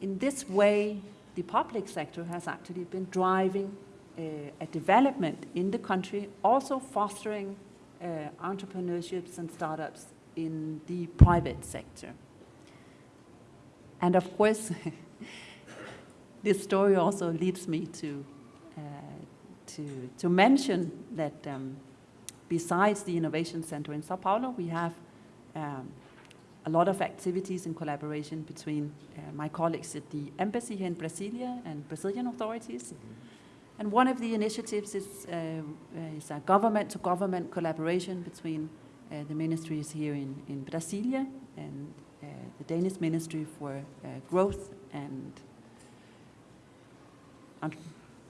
In this way, the public sector has actually been driving uh, a development in the country, also fostering uh, entrepreneurships and startups in the private sector. And of course, this story also leads me to, uh, to, to mention that um, besides the Innovation Center in Sao Paulo, we have um, a lot of activities in collaboration between uh, my colleagues at the embassy here in Brasilia and Brazilian authorities. Mm -hmm. And one of the initiatives is, uh, is a government-to-government -government collaboration between uh, the ministries here in, in Brasilia and uh, the Danish Ministry for uh, Growth and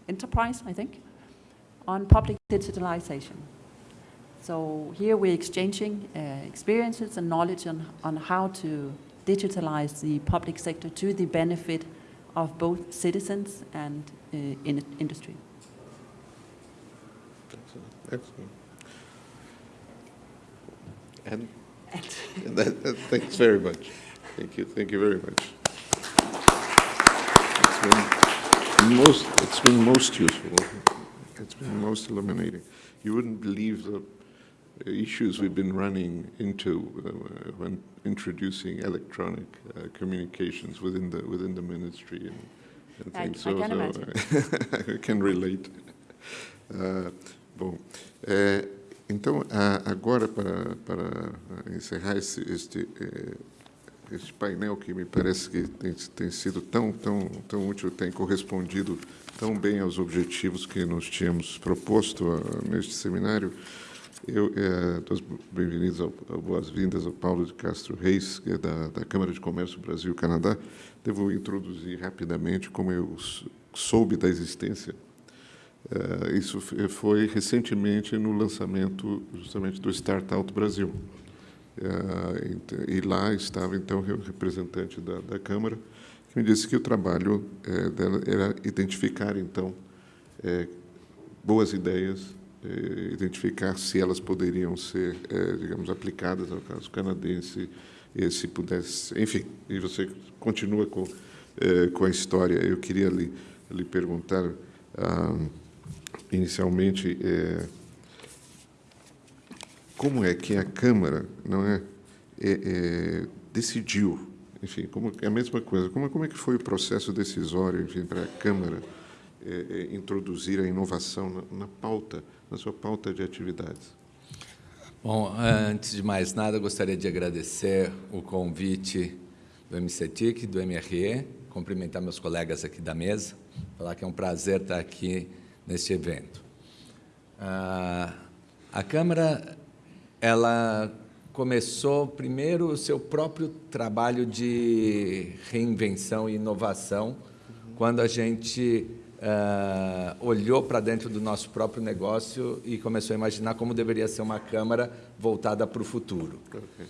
Enterprise, I think, on public digitalization. So here we're exchanging uh, experiences and knowledge on, on how to digitalize the public sector to the benefit of both citizens and uh, in industry. Excellent. Excellent. And, and that, that, thanks very much. Thank you. Thank you very much. It's been most, it's been most useful. It's been most illuminating. You wouldn't believe the issues we've been running into uh, when introducing electronic uh, communications within the within the ministry and, and I, things. So, I can, so I can relate. Uh, bom, é, então agora para para encerrar esse, este este painel que me parece que tem, tem sido tão tão tão útil, tem correspondido tão bem aos objetivos que nós tínhamos proposto neste seminário. Eu é, bem-vindos, boas-vindas ao Paulo de Castro Reis, que é da, da Câmara de Comércio Brasil-Canadá. Devo introduzir rapidamente como eu soube da existência. É, isso foi recentemente no lançamento justamente do Startup Brasil. É, e lá estava, então, o representante da, da Câmara, que me disse que o trabalho é, dela era identificar, então, é, boas ideias eh, identificar se elas poderiam ser, eh, digamos, aplicadas ao caso canadense, e se pudesse, enfim, e você continua com, eh, com a história. Eu queria lhe, lhe perguntar, ah, inicialmente, como é que a Câmara não é, é, é, decidiu, enfim, como é a mesma coisa, como, como é que foi o processo decisório, enfim, para a Câmara é, introduzir a inovação na, na pauta na sua pauta de atividades. Bom, antes de mais nada, gostaria de agradecer o convite do MCTIC, do MRE, cumprimentar meus colegas aqui da mesa, falar que é um prazer estar aqui neste evento. Ah, a Câmara ela começou primeiro o seu próprio trabalho de reinvenção e inovação, quando a gente uh, olhou para dentro do nosso próprio negócio e começou a imaginar como deveria ser uma Câmara voltada para o futuro.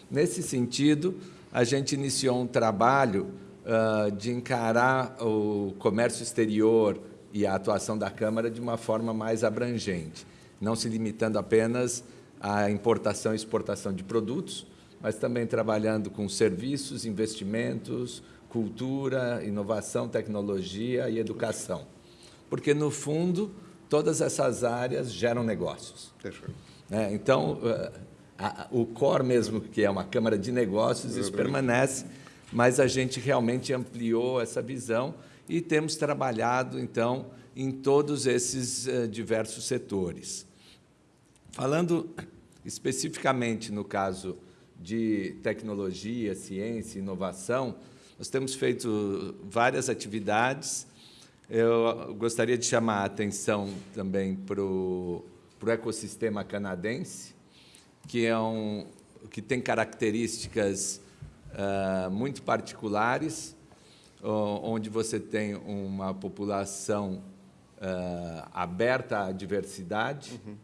Nesse sentido, a gente iniciou um trabalho uh, de encarar o comércio exterior e a atuação da Câmara de uma forma mais abrangente, não se limitando apenas à importação e exportação de produtos, mas também trabalhando com serviços, investimentos, cultura, inovação, tecnologia e educação porque, no fundo, todas essas áreas geram negócios. É, então, eh, a, o core mesmo, que é uma Câmara de Negócios, isso permanece, mas a gente realmente ampliou essa visão e temos trabalhado, então, em todos esses uh, diversos setores. Falando especificamente no caso de tecnologia, ciência, inovação, nós temos feito várias atividades Eu gostaria de chamar a atenção também para o ecossistema canadense, que, é um, que tem características uh, muito particulares, onde você tem uma população uh, aberta à diversidade, uhum.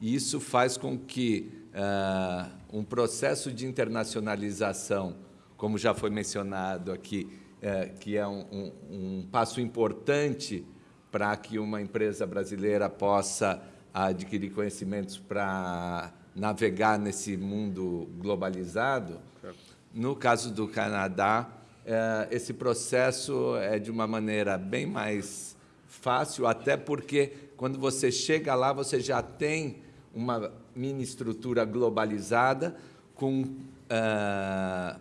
E isso faz com que uh, um processo de internacionalização, como já foi mencionado aqui, uh, que é um, um, um passo importante para que uma empresa brasileira possa adquirir conhecimentos para navegar nesse mundo globalizado. No caso do Canadá, eh, esse processo é de uma maneira bem mais fácil, até porque quando você chega lá, você já tem uma mini estrutura globalizada com, uh,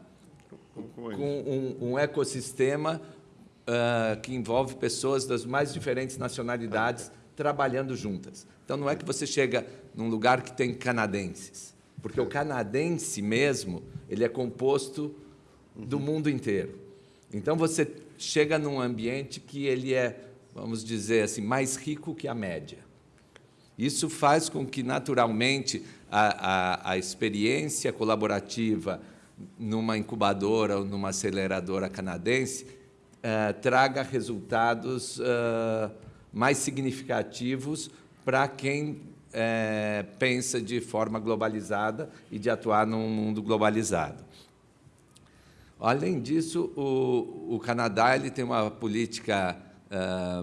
com um, um ecossistema uh, que envolve pessoas das mais diferentes nacionalidades trabalhando juntas. Então, não é que você chega num lugar que tem canadenses, porque o canadense mesmo ele é composto do mundo inteiro. Então, você chega num ambiente que ele é, vamos dizer assim, mais rico que a média. Isso faz com que, naturalmente, a, a, a experiência colaborativa numa incubadora ou numa aceleradora canadense uh, traga resultados uh, mais significativos para quem uh, pensa de forma globalizada e de atuar num mundo globalizado. Além disso, o, o Canadá ele tem uma política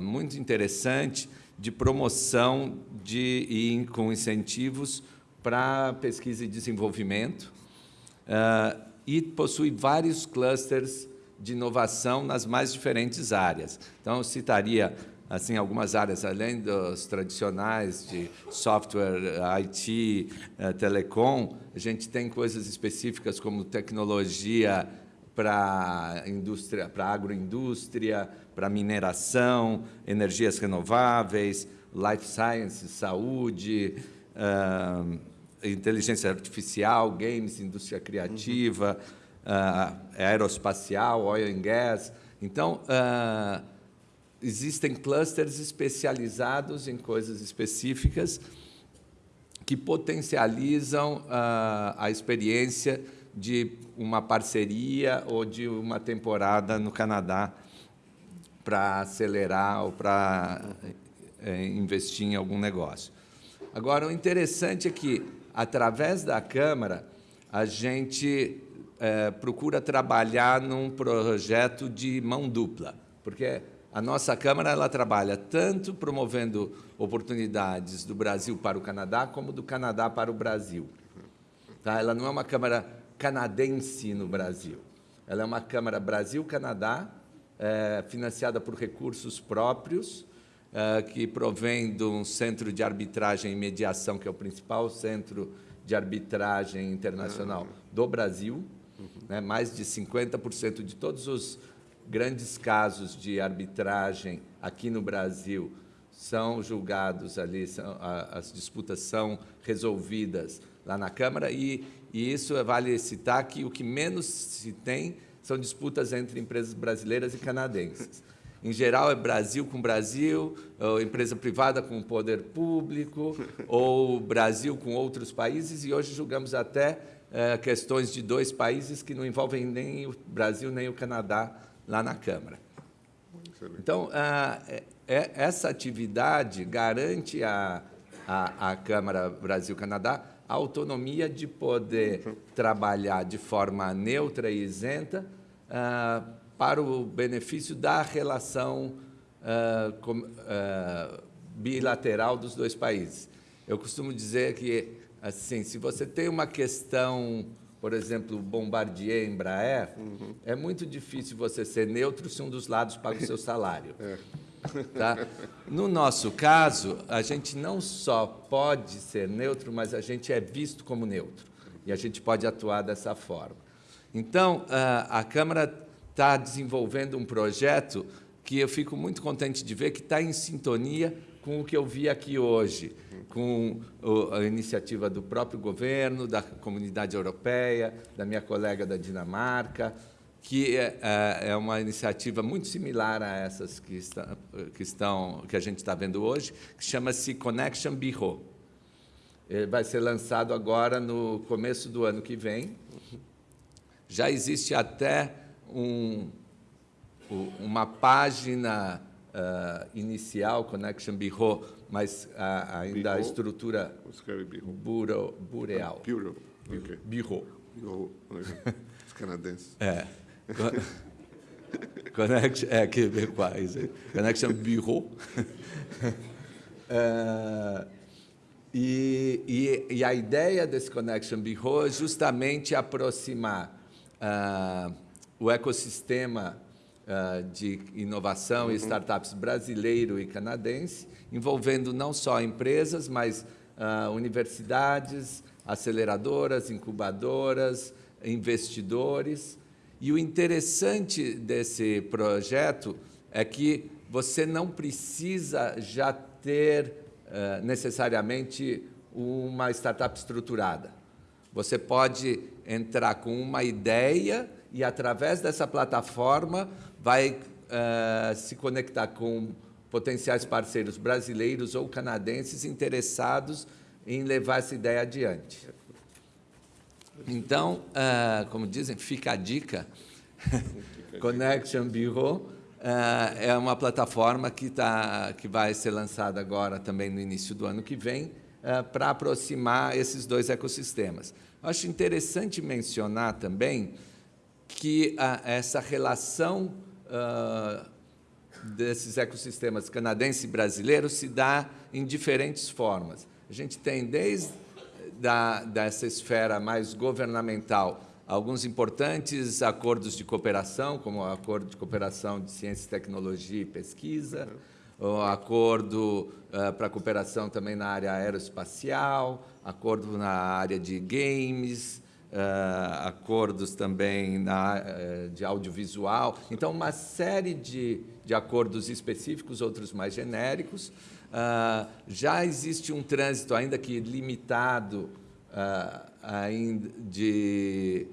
muito interessante de promoção de, e com incentivos para pesquisa e desenvolvimento uh, e possui vários clusters de inovação nas mais diferentes áreas. Então, eu citaria assim algumas áreas além dos tradicionais de software, IT, uh, telecom, a gente tem coisas específicas como tecnologia para indústria, para agroindústria, para mineração, energias renováveis, life sciences, saúde, uh, inteligência artificial, games, indústria criativa, uh, aeroespacial, oil and gas. Então, uh, existem clusters especializados em coisas específicas que potencializam a experiência de uma parceria ou de uma temporada no Canadá para acelerar ou para é, investir em algum negócio. Agora, o interessante é que, através da Câmara, a gente é, procura trabalhar num projeto de mão dupla, porque a nossa Câmara ela trabalha tanto promovendo oportunidades do Brasil para o Canadá, como do Canadá para o Brasil. Tá? Ela não é uma Câmara canadense no Brasil. Ela é uma Câmara Brasil-Canadá, é, financiada por recursos próprios, é, que provém de um centro de arbitragem e mediação, que é o principal centro de arbitragem internacional do Brasil. Né, mais de 50% de todos os grandes casos de arbitragem aqui no Brasil são julgados ali, são, a, as disputas são resolvidas lá na Câmara e e isso vale citar que o que menos se tem são disputas entre empresas brasileiras e canadenses. Em geral, é Brasil com Brasil, empresa privada com poder público, ou Brasil com outros países, e hoje julgamos até é, questões de dois países que não envolvem nem o Brasil nem o Canadá lá na Câmara. Então, a, é, é, essa atividade garante à Câmara Brasil-Canadá a autonomia de poder trabalhar de forma neutra e isenta uh, para o benefício da relação uh, com, uh, bilateral dos dois países. Eu costumo dizer que, assim, se você tem uma questão, por exemplo, Bombardier, Embraer, uhum. é muito difícil você ser neutro se um dos lados paga o seu salário. É. Tá? No nosso caso, a gente não só pode ser neutro, mas a gente é visto como neutro. E a gente pode atuar dessa forma. Então, a Câmara está desenvolvendo um projeto que eu fico muito contente de ver que está em sintonia com o que eu vi aqui hoje, com a iniciativa do próprio governo, da comunidade europeia, da minha colega da Dinamarca, que é, é, é uma iniciativa muito similar a essas que, está, que, estão, que a gente está vendo hoje, que chama-se Connection Bureau. Ele vai ser lançado agora no começo do ano que vem. Já existe até um, uma página uh, inicial, Connection Bureau, mas uh, ainda a estrutura bureau, bureal. Bureau. Okay. Bureau. Bureau. Os canadenses. É. Connection, é, québécois. Connection Bureau. é, e, e, e, a ideia desse Connection Bureau é justamente aproximar uh, o ecossistema uh, de inovação uhum. e startups brasileiro e canadense, envolvendo não só empresas, mas uh, universidades, aceleradoras, incubadoras, investidores, e o interessante desse projeto é que você não precisa já ter uh, necessariamente uma startup estruturada. Você pode entrar com uma ideia e, através dessa plataforma, vai uh, se conectar com potenciais parceiros brasileiros ou canadenses interessados em levar essa ideia adiante. Então, uh, como dizem, fica a dica. Connection Bureau uh, é uma plataforma que, tá, que vai ser lançada agora também no início do ano que vem uh, para aproximar esses dois ecossistemas. Acho interessante mencionar também que essa relação desses ecossistemas canadense e brasileiro se dá em diferentes formas. A gente tem desde da, dessa esfera mais governamental alguns importantes acordos de cooperação, como o Acordo de Cooperação de Ciência, Tecnologia e Pesquisa, o Acordo uh, para cooperação também na área aeroespacial, acordo na área de games, uh, acordos também na, uh, de audiovisual. Então, uma série de, de acordos específicos, outros mais genéricos, Uh, já existe um trânsito, ainda que limitado, uh, ainda de,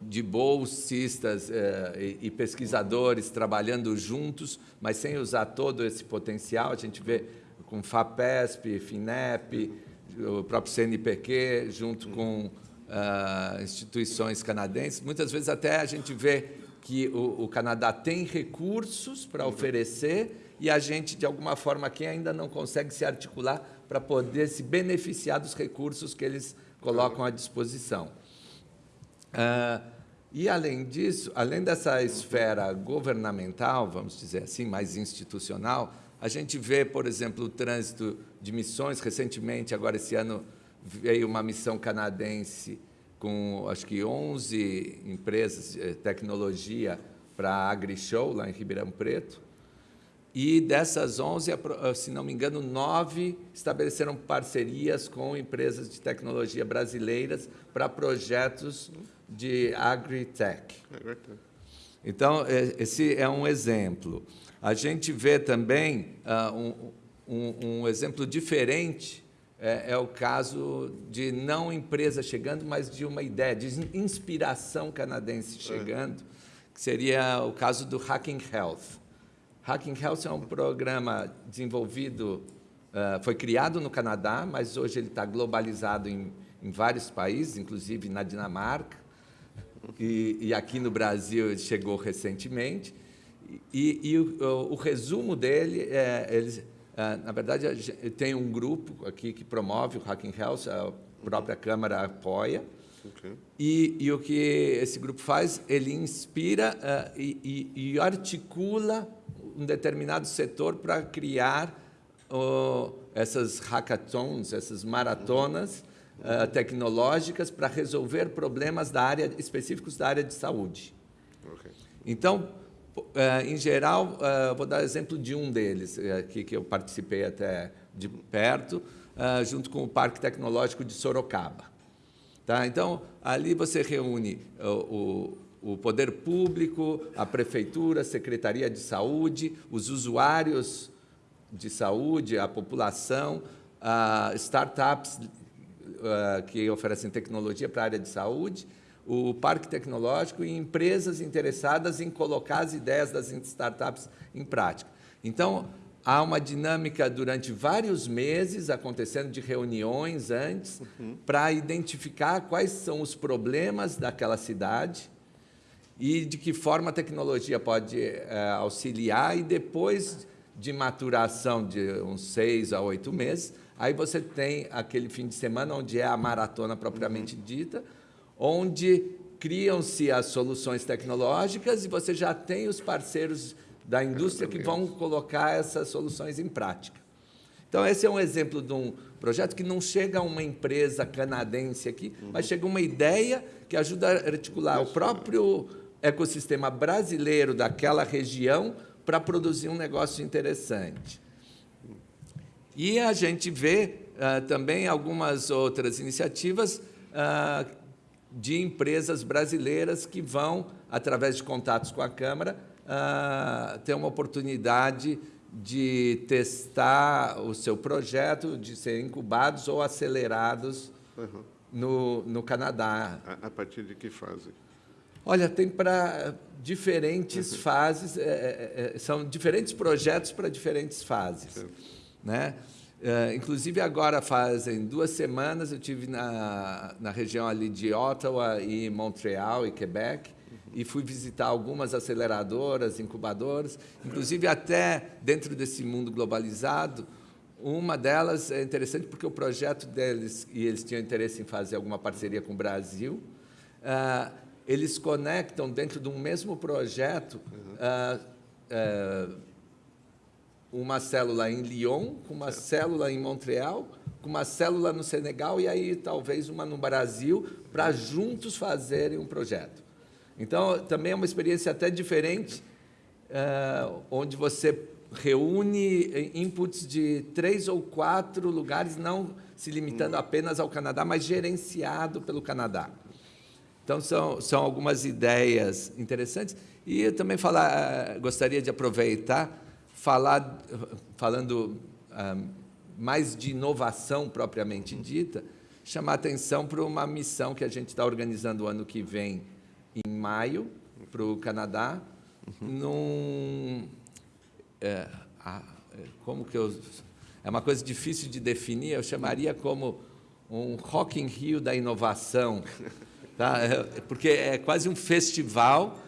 de bolsistas uh, e, e, pesquisadores trabalhando juntos, mas sem usar todo esse potencial. A gente vê com FAPESP, FINEP, o próprio CNPq, junto com ah, instituições canadenses. Muitas vezes até a gente vê que o, o Canadá tem recursos para oferecer e a gente, de alguma forma, aqui ainda não consegue se articular para poder se beneficiar dos recursos que eles colocam à disposição. Ah, e, além disso, além dessa esfera governamental, vamos dizer assim, mais institucional, a gente vê, por exemplo, o trânsito de missões. Recentemente, agora esse ano, veio uma missão canadense com, acho que, 11 empresas de tecnologia para a AgriShow, lá em Ribeirão Preto. E dessas 11, ah, se não me engano, nove estabeleceram parcerias com empresas de tecnologia brasileiras para projetos de agritech. Então, esse é um exemplo. A gente vê também uh, um, um, um, exemplo diferente, é, é, o caso de não empresa chegando, mas de uma ideia, de inspiração canadense é. chegando, que seria o caso do Hacking Health. Hacking Health é um programa desenvolvido, uh, foi criado no Canadá, mas hoje ele está globalizado em, em, vários países, inclusive na Dinamarca, e, e aqui no Brasil chegou recentemente. E, e o, o, o, resumo dele é, eles, uh, na verdade, tem um grupo aqui que promove o Hacking Health, a própria Câmara apoia, Okay. E, e, o que esse grupo faz, ele inspira uh, e, e, e, articula um determinado setor para criar essas hackathons, essas maratonas uh, tecnológicas para resolver problemas da área específicos da área de saúde. Okay. Então, uh, em geral, uh, vou dar exemplo de um deles aqui que eu participei até de perto, junto com o Parque Tecnológico de Sorocaba. Tá? Então, ali você reúne o, o poder público, a prefeitura, a secretaria de saúde, os usuários de saúde, a população, uh, startups uh, que oferecem tecnologia para a área de saúde, o parque tecnológico e empresas interessadas em colocar as ideias das startups em prática. Então, há uma dinâmica durante vários meses acontecendo de reuniões antes uhum. para identificar quais são os problemas daquela cidade e de que forma a tecnologia pode é, auxiliar e depois de maturação de uns seis a oito meses, aí você tem aquele fim de semana onde é a maratona propriamente dita, onde criam-se as soluções tecnológicas e você já tem os parceiros da indústria que vão colocar essas soluções em prática. Então, esse é um exemplo de um projeto que não chega a uma empresa canadense aqui, uhum. mas chega uma ideia que ajuda a articular o próprio ecossistema brasileiro daquela região para produzir um negócio interessante. E a gente vê uh, também algumas outras iniciativas uh, de empresas brasileiras que vão, através de contatos com a Câmara, uh, ter uma oportunidade de testar o seu projeto, de serem incubados ou acelerados uhum. no, no Canadá. A, a partir de que fase? Olha, tem para diferentes uhum. fases, é, é, é, são diferentes projetos para diferentes fases. Né? É, inclusive, agora fazem duas semanas, eu tive na, na região ali de Ottawa e Montreal e Quebec, uhum. e fui visitar algumas aceleradoras, incubadoras, inclusive até dentro desse mundo globalizado, uma delas é interessante porque o projeto deles, e eles tinham interesse em fazer alguma parceria com o Brasil, uh, eles conectam dentro de um mesmo projeto uhum. uh, uh, uma célula em Lyon, com uma célula em Montreal, com uma célula no Senegal e aí talvez uma no Brasil, para juntos fazerem um projeto. Então, também é uma experiência até diferente, uh, onde você reúne inputs de três ou quatro lugares, não se limitando uhum. apenas ao Canadá, mas gerenciado pelo Canadá. Então, são, são algumas ideias interessantes. E eu também falar, gostaria de aproveitar, falar, falando ah, mais de inovação propriamente dita, chamar atenção para uma missão que a gente está organizando o ano que vem, em maio, para o Canadá, num... É, como que eu... É uma coisa difícil de definir, eu chamaria como um Rock in Rio da inovação, Tá? É, porque é quase um festival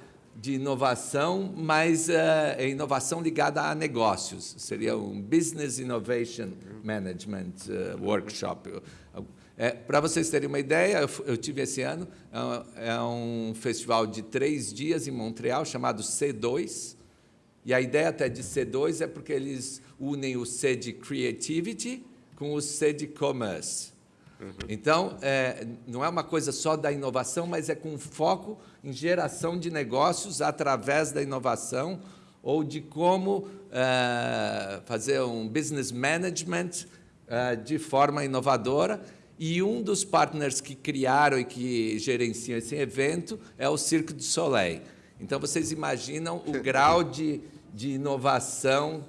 de inovação, mas é, é inovação ligada a negócios. Seria um Business Innovation Management uh, Workshop. É, Para vocês terem uma ideia, eu, eu tive esse ano, é, é um festival de três dias em Montreal, chamado C2, e a ideia até de C2 é porque eles unem o C de Creativity com o C de Commerce. Uhum. Então, é, não é uma coisa só da inovação, mas é com foco em geração de negócios através da inovação ou de como é, fazer um business management é, de forma inovadora. E um dos partners que criaram e que gerenciam esse evento é o Cirque du Soleil. Então, vocês imaginam o grau de, de inovação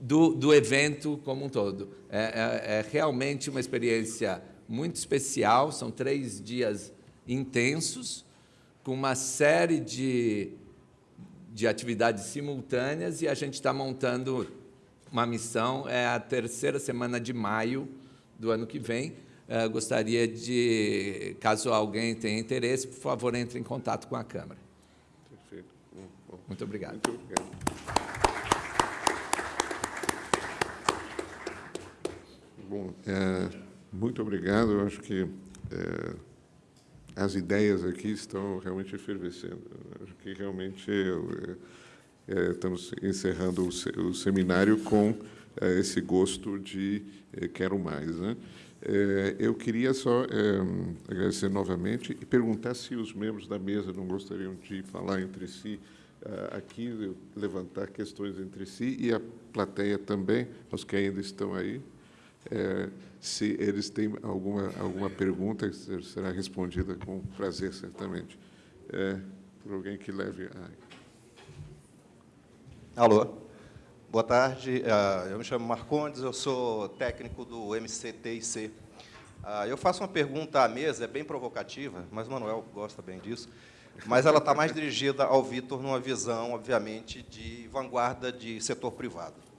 do, do evento como um todo. É, é, é realmente uma experiência muito especial, são três dias intensos, com uma série de, de atividades simultâneas, e a gente está montando uma missão, é a terceira semana de maio do ano que vem. Uh, gostaria de, caso alguém tenha interesse, por favor, entre em contato com a Câmara. Perfeito. Bom, Muito obrigado. Muito obrigado. Bom, é... Muito obrigado. Eu acho que é, as ideias aqui estão realmente efervescendo. Eu acho que realmente é, estamos encerrando o, o seminário com é, esse gosto de quero mais. Né? Eu queria só agradecer novamente e perguntar se os membros da mesa não gostariam de falar entre si aqui, levantar questões entre si e a plateia também, os que ainda estão aí. É, se eles têm alguma, alguma pergunta, será respondida com prazer, certamente. É, por alguém que leve a... Alô. Boa tarde. Ah, eu me chamo Marcondes, eu sou técnico do MCTIC. Ah, eu faço uma pergunta à mesa, é bem provocativa, mas o Manuel gosta bem disso, mas ela está mais dirigida ao Vitor numa visão, obviamente, de vanguarda de setor privado.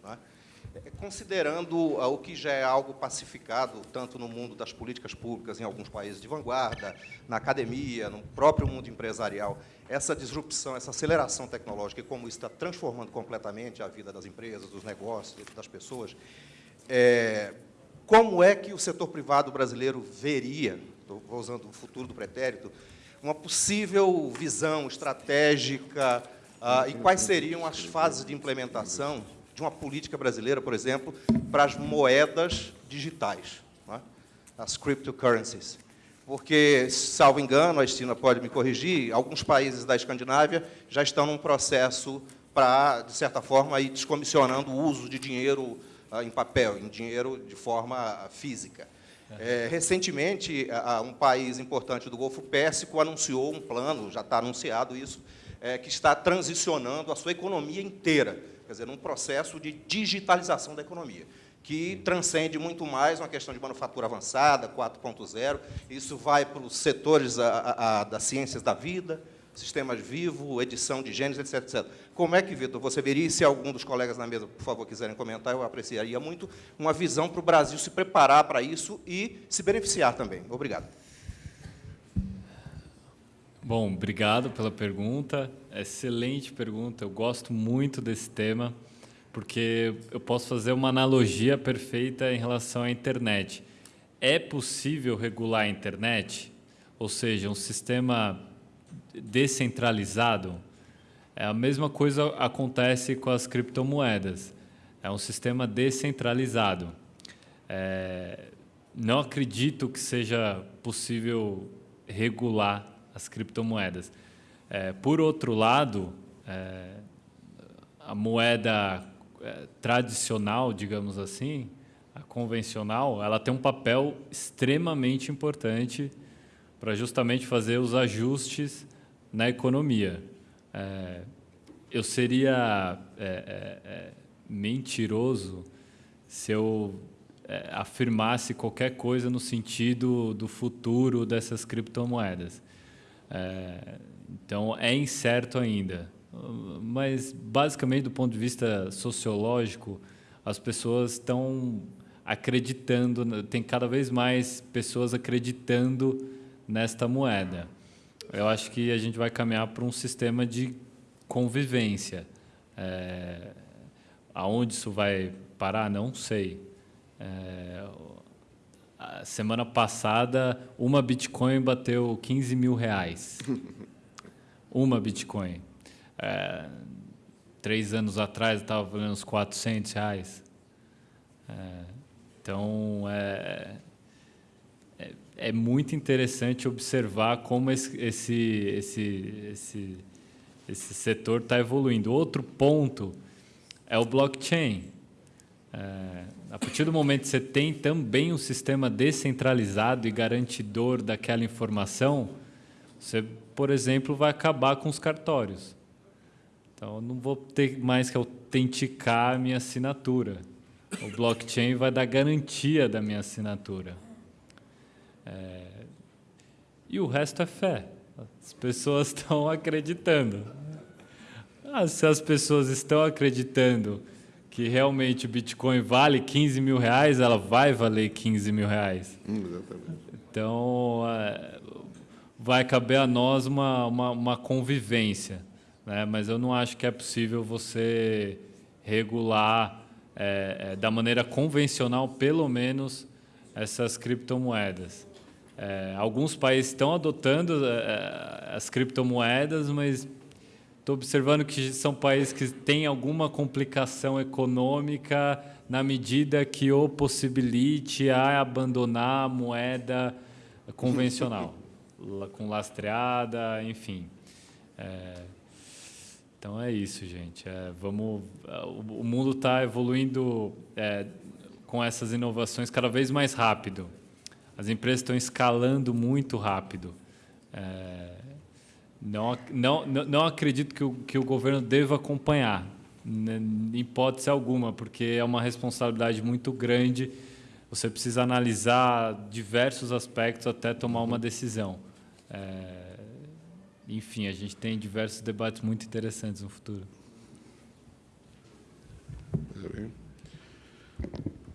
Considerando o que já é algo pacificado, tanto no mundo das políticas públicas, em alguns países de vanguarda, na academia, no próprio mundo empresarial, essa disrupção, essa aceleração tecnológica e como isso está transformando completamente a vida das empresas, dos negócios, das pessoas, é, como é que o setor privado brasileiro veria, estou usando o futuro do pretérito, uma possível visão estratégica ah, e quais seriam as fases de implementação de uma política brasileira, por exemplo, para as moedas digitais, é? as cryptocurrencies. Porque, salvo engano, a Estina pode me corrigir, alguns países da Escandinávia já estão num processo para, de certa forma, ir descomissionando o uso de dinheiro ah, em papel, em dinheiro de forma física. É, recentemente, um país importante do Golfo Pérsico anunciou um plano, já está anunciado isso, é, que está transicionando a sua economia inteira, quer dizer, num processo de digitalização da economia, que transcende muito mais uma questão de manufatura avançada, 4.0, isso vai para os setores a, a, das ciências da vida, sistemas vivos, edição de genes, etc, etc. Como é que, Vitor, você veria, e se algum dos colegas na mesa, por favor, quiserem comentar, eu apreciaria muito, uma visão para o Brasil se preparar para isso e se beneficiar também. Obrigado. Bom, obrigado pela pergunta. Excelente pergunta. Eu gosto muito desse tema, porque eu posso fazer uma analogia perfeita em relação à internet. É possível regular a internet? Ou seja, um sistema descentralizado, é a mesma coisa acontece com as criptomoedas. É um sistema descentralizado. É, não acredito que seja possível regular as criptomoedas. É, por outro lado, é, a moeda é, tradicional, digamos assim, a convencional, ela tem um papel extremamente importante para justamente fazer os ajustes na economia. É, eu seria é, é, mentiroso se eu afirmasse qualquer coisa no sentido do futuro dessas criptomoedas. É, então, é incerto ainda. Mas, basicamente, do ponto de vista sociológico, as pessoas estão acreditando, tem cada vez mais pessoas acreditando nesta moeda eu acho que a gente vai caminhar para um sistema de convivência. É, aonde isso vai parar, não sei. É, a semana passada, uma Bitcoin bateu 15 mil reais. Uma Bitcoin. É, três anos atrás estava valendo uns 400 reais. É, então, é, é muito interessante observar como esse, esse, esse, esse, esse setor está evoluindo. Outro ponto é o blockchain. A partir do momento que você tem também um sistema descentralizado e garantidor daquela informação, você, por exemplo, vai acabar com os cartórios. Então, eu não vou ter mais que autenticar a minha assinatura. O blockchain vai dar garantia da minha assinatura. É, e o resto é fé. As pessoas estão acreditando. Ah, se as pessoas estão acreditando que realmente o Bitcoin vale 15 mil reais, ela vai valer 15 mil reais. Exatamente. Então, é, vai caber a nós uma, uma, uma convivência. Né? Mas eu não acho que é possível você regular é, é, da maneira convencional, pelo menos, essas criptomoedas. É, alguns países estão adotando é, as criptomoedas, mas estou observando que são países que têm alguma complicação econômica na medida que o possibilite a abandonar a moeda convencional, com lastreada, enfim. É, então é isso, gente. É, vamos, o mundo está evoluindo é, com essas inovações cada vez mais rápido. As empresas estão escalando muito rápido. É, não, não, não acredito que o, que o governo deva acompanhar, né, em hipótese alguma, porque é uma responsabilidade muito grande você precisa analisar diversos aspectos até tomar uma decisão. É, enfim, a gente tem diversos debates muito interessantes no futuro.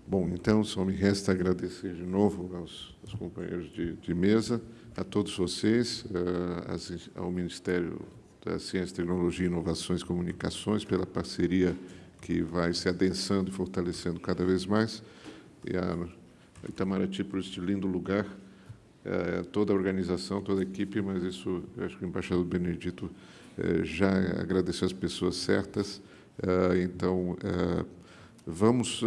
Bom, então só me resta agradecer de novo aos, aos companheiros de, de, mesa, a todos vocês, uh, ao Ministério da Ciência, Tecnologia, Inovações e Comunicações, pela parceria que vai se adensando e fortalecendo cada vez mais, e a Itamaraty por este lindo lugar, uh, toda a organização, toda a equipe, mas isso, acho que o embaixador Benedito uh, já agradeceu as pessoas certas, então vamos,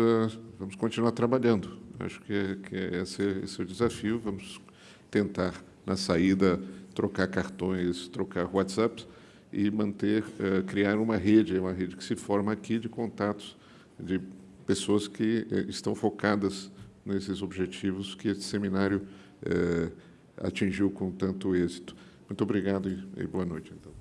vamos continuar trabalhando. Acho que, que esse, esse é o desafio. Vamos tentar, na saída, trocar cartões, trocar WhatsApps e manter, uh, criar uma rede, uma rede que se forma aqui de contatos de pessoas que uh, estão focadas nesses objetivos que esse seminário atingiu com tanto êxito. Muito obrigado e, e boa noite. Então.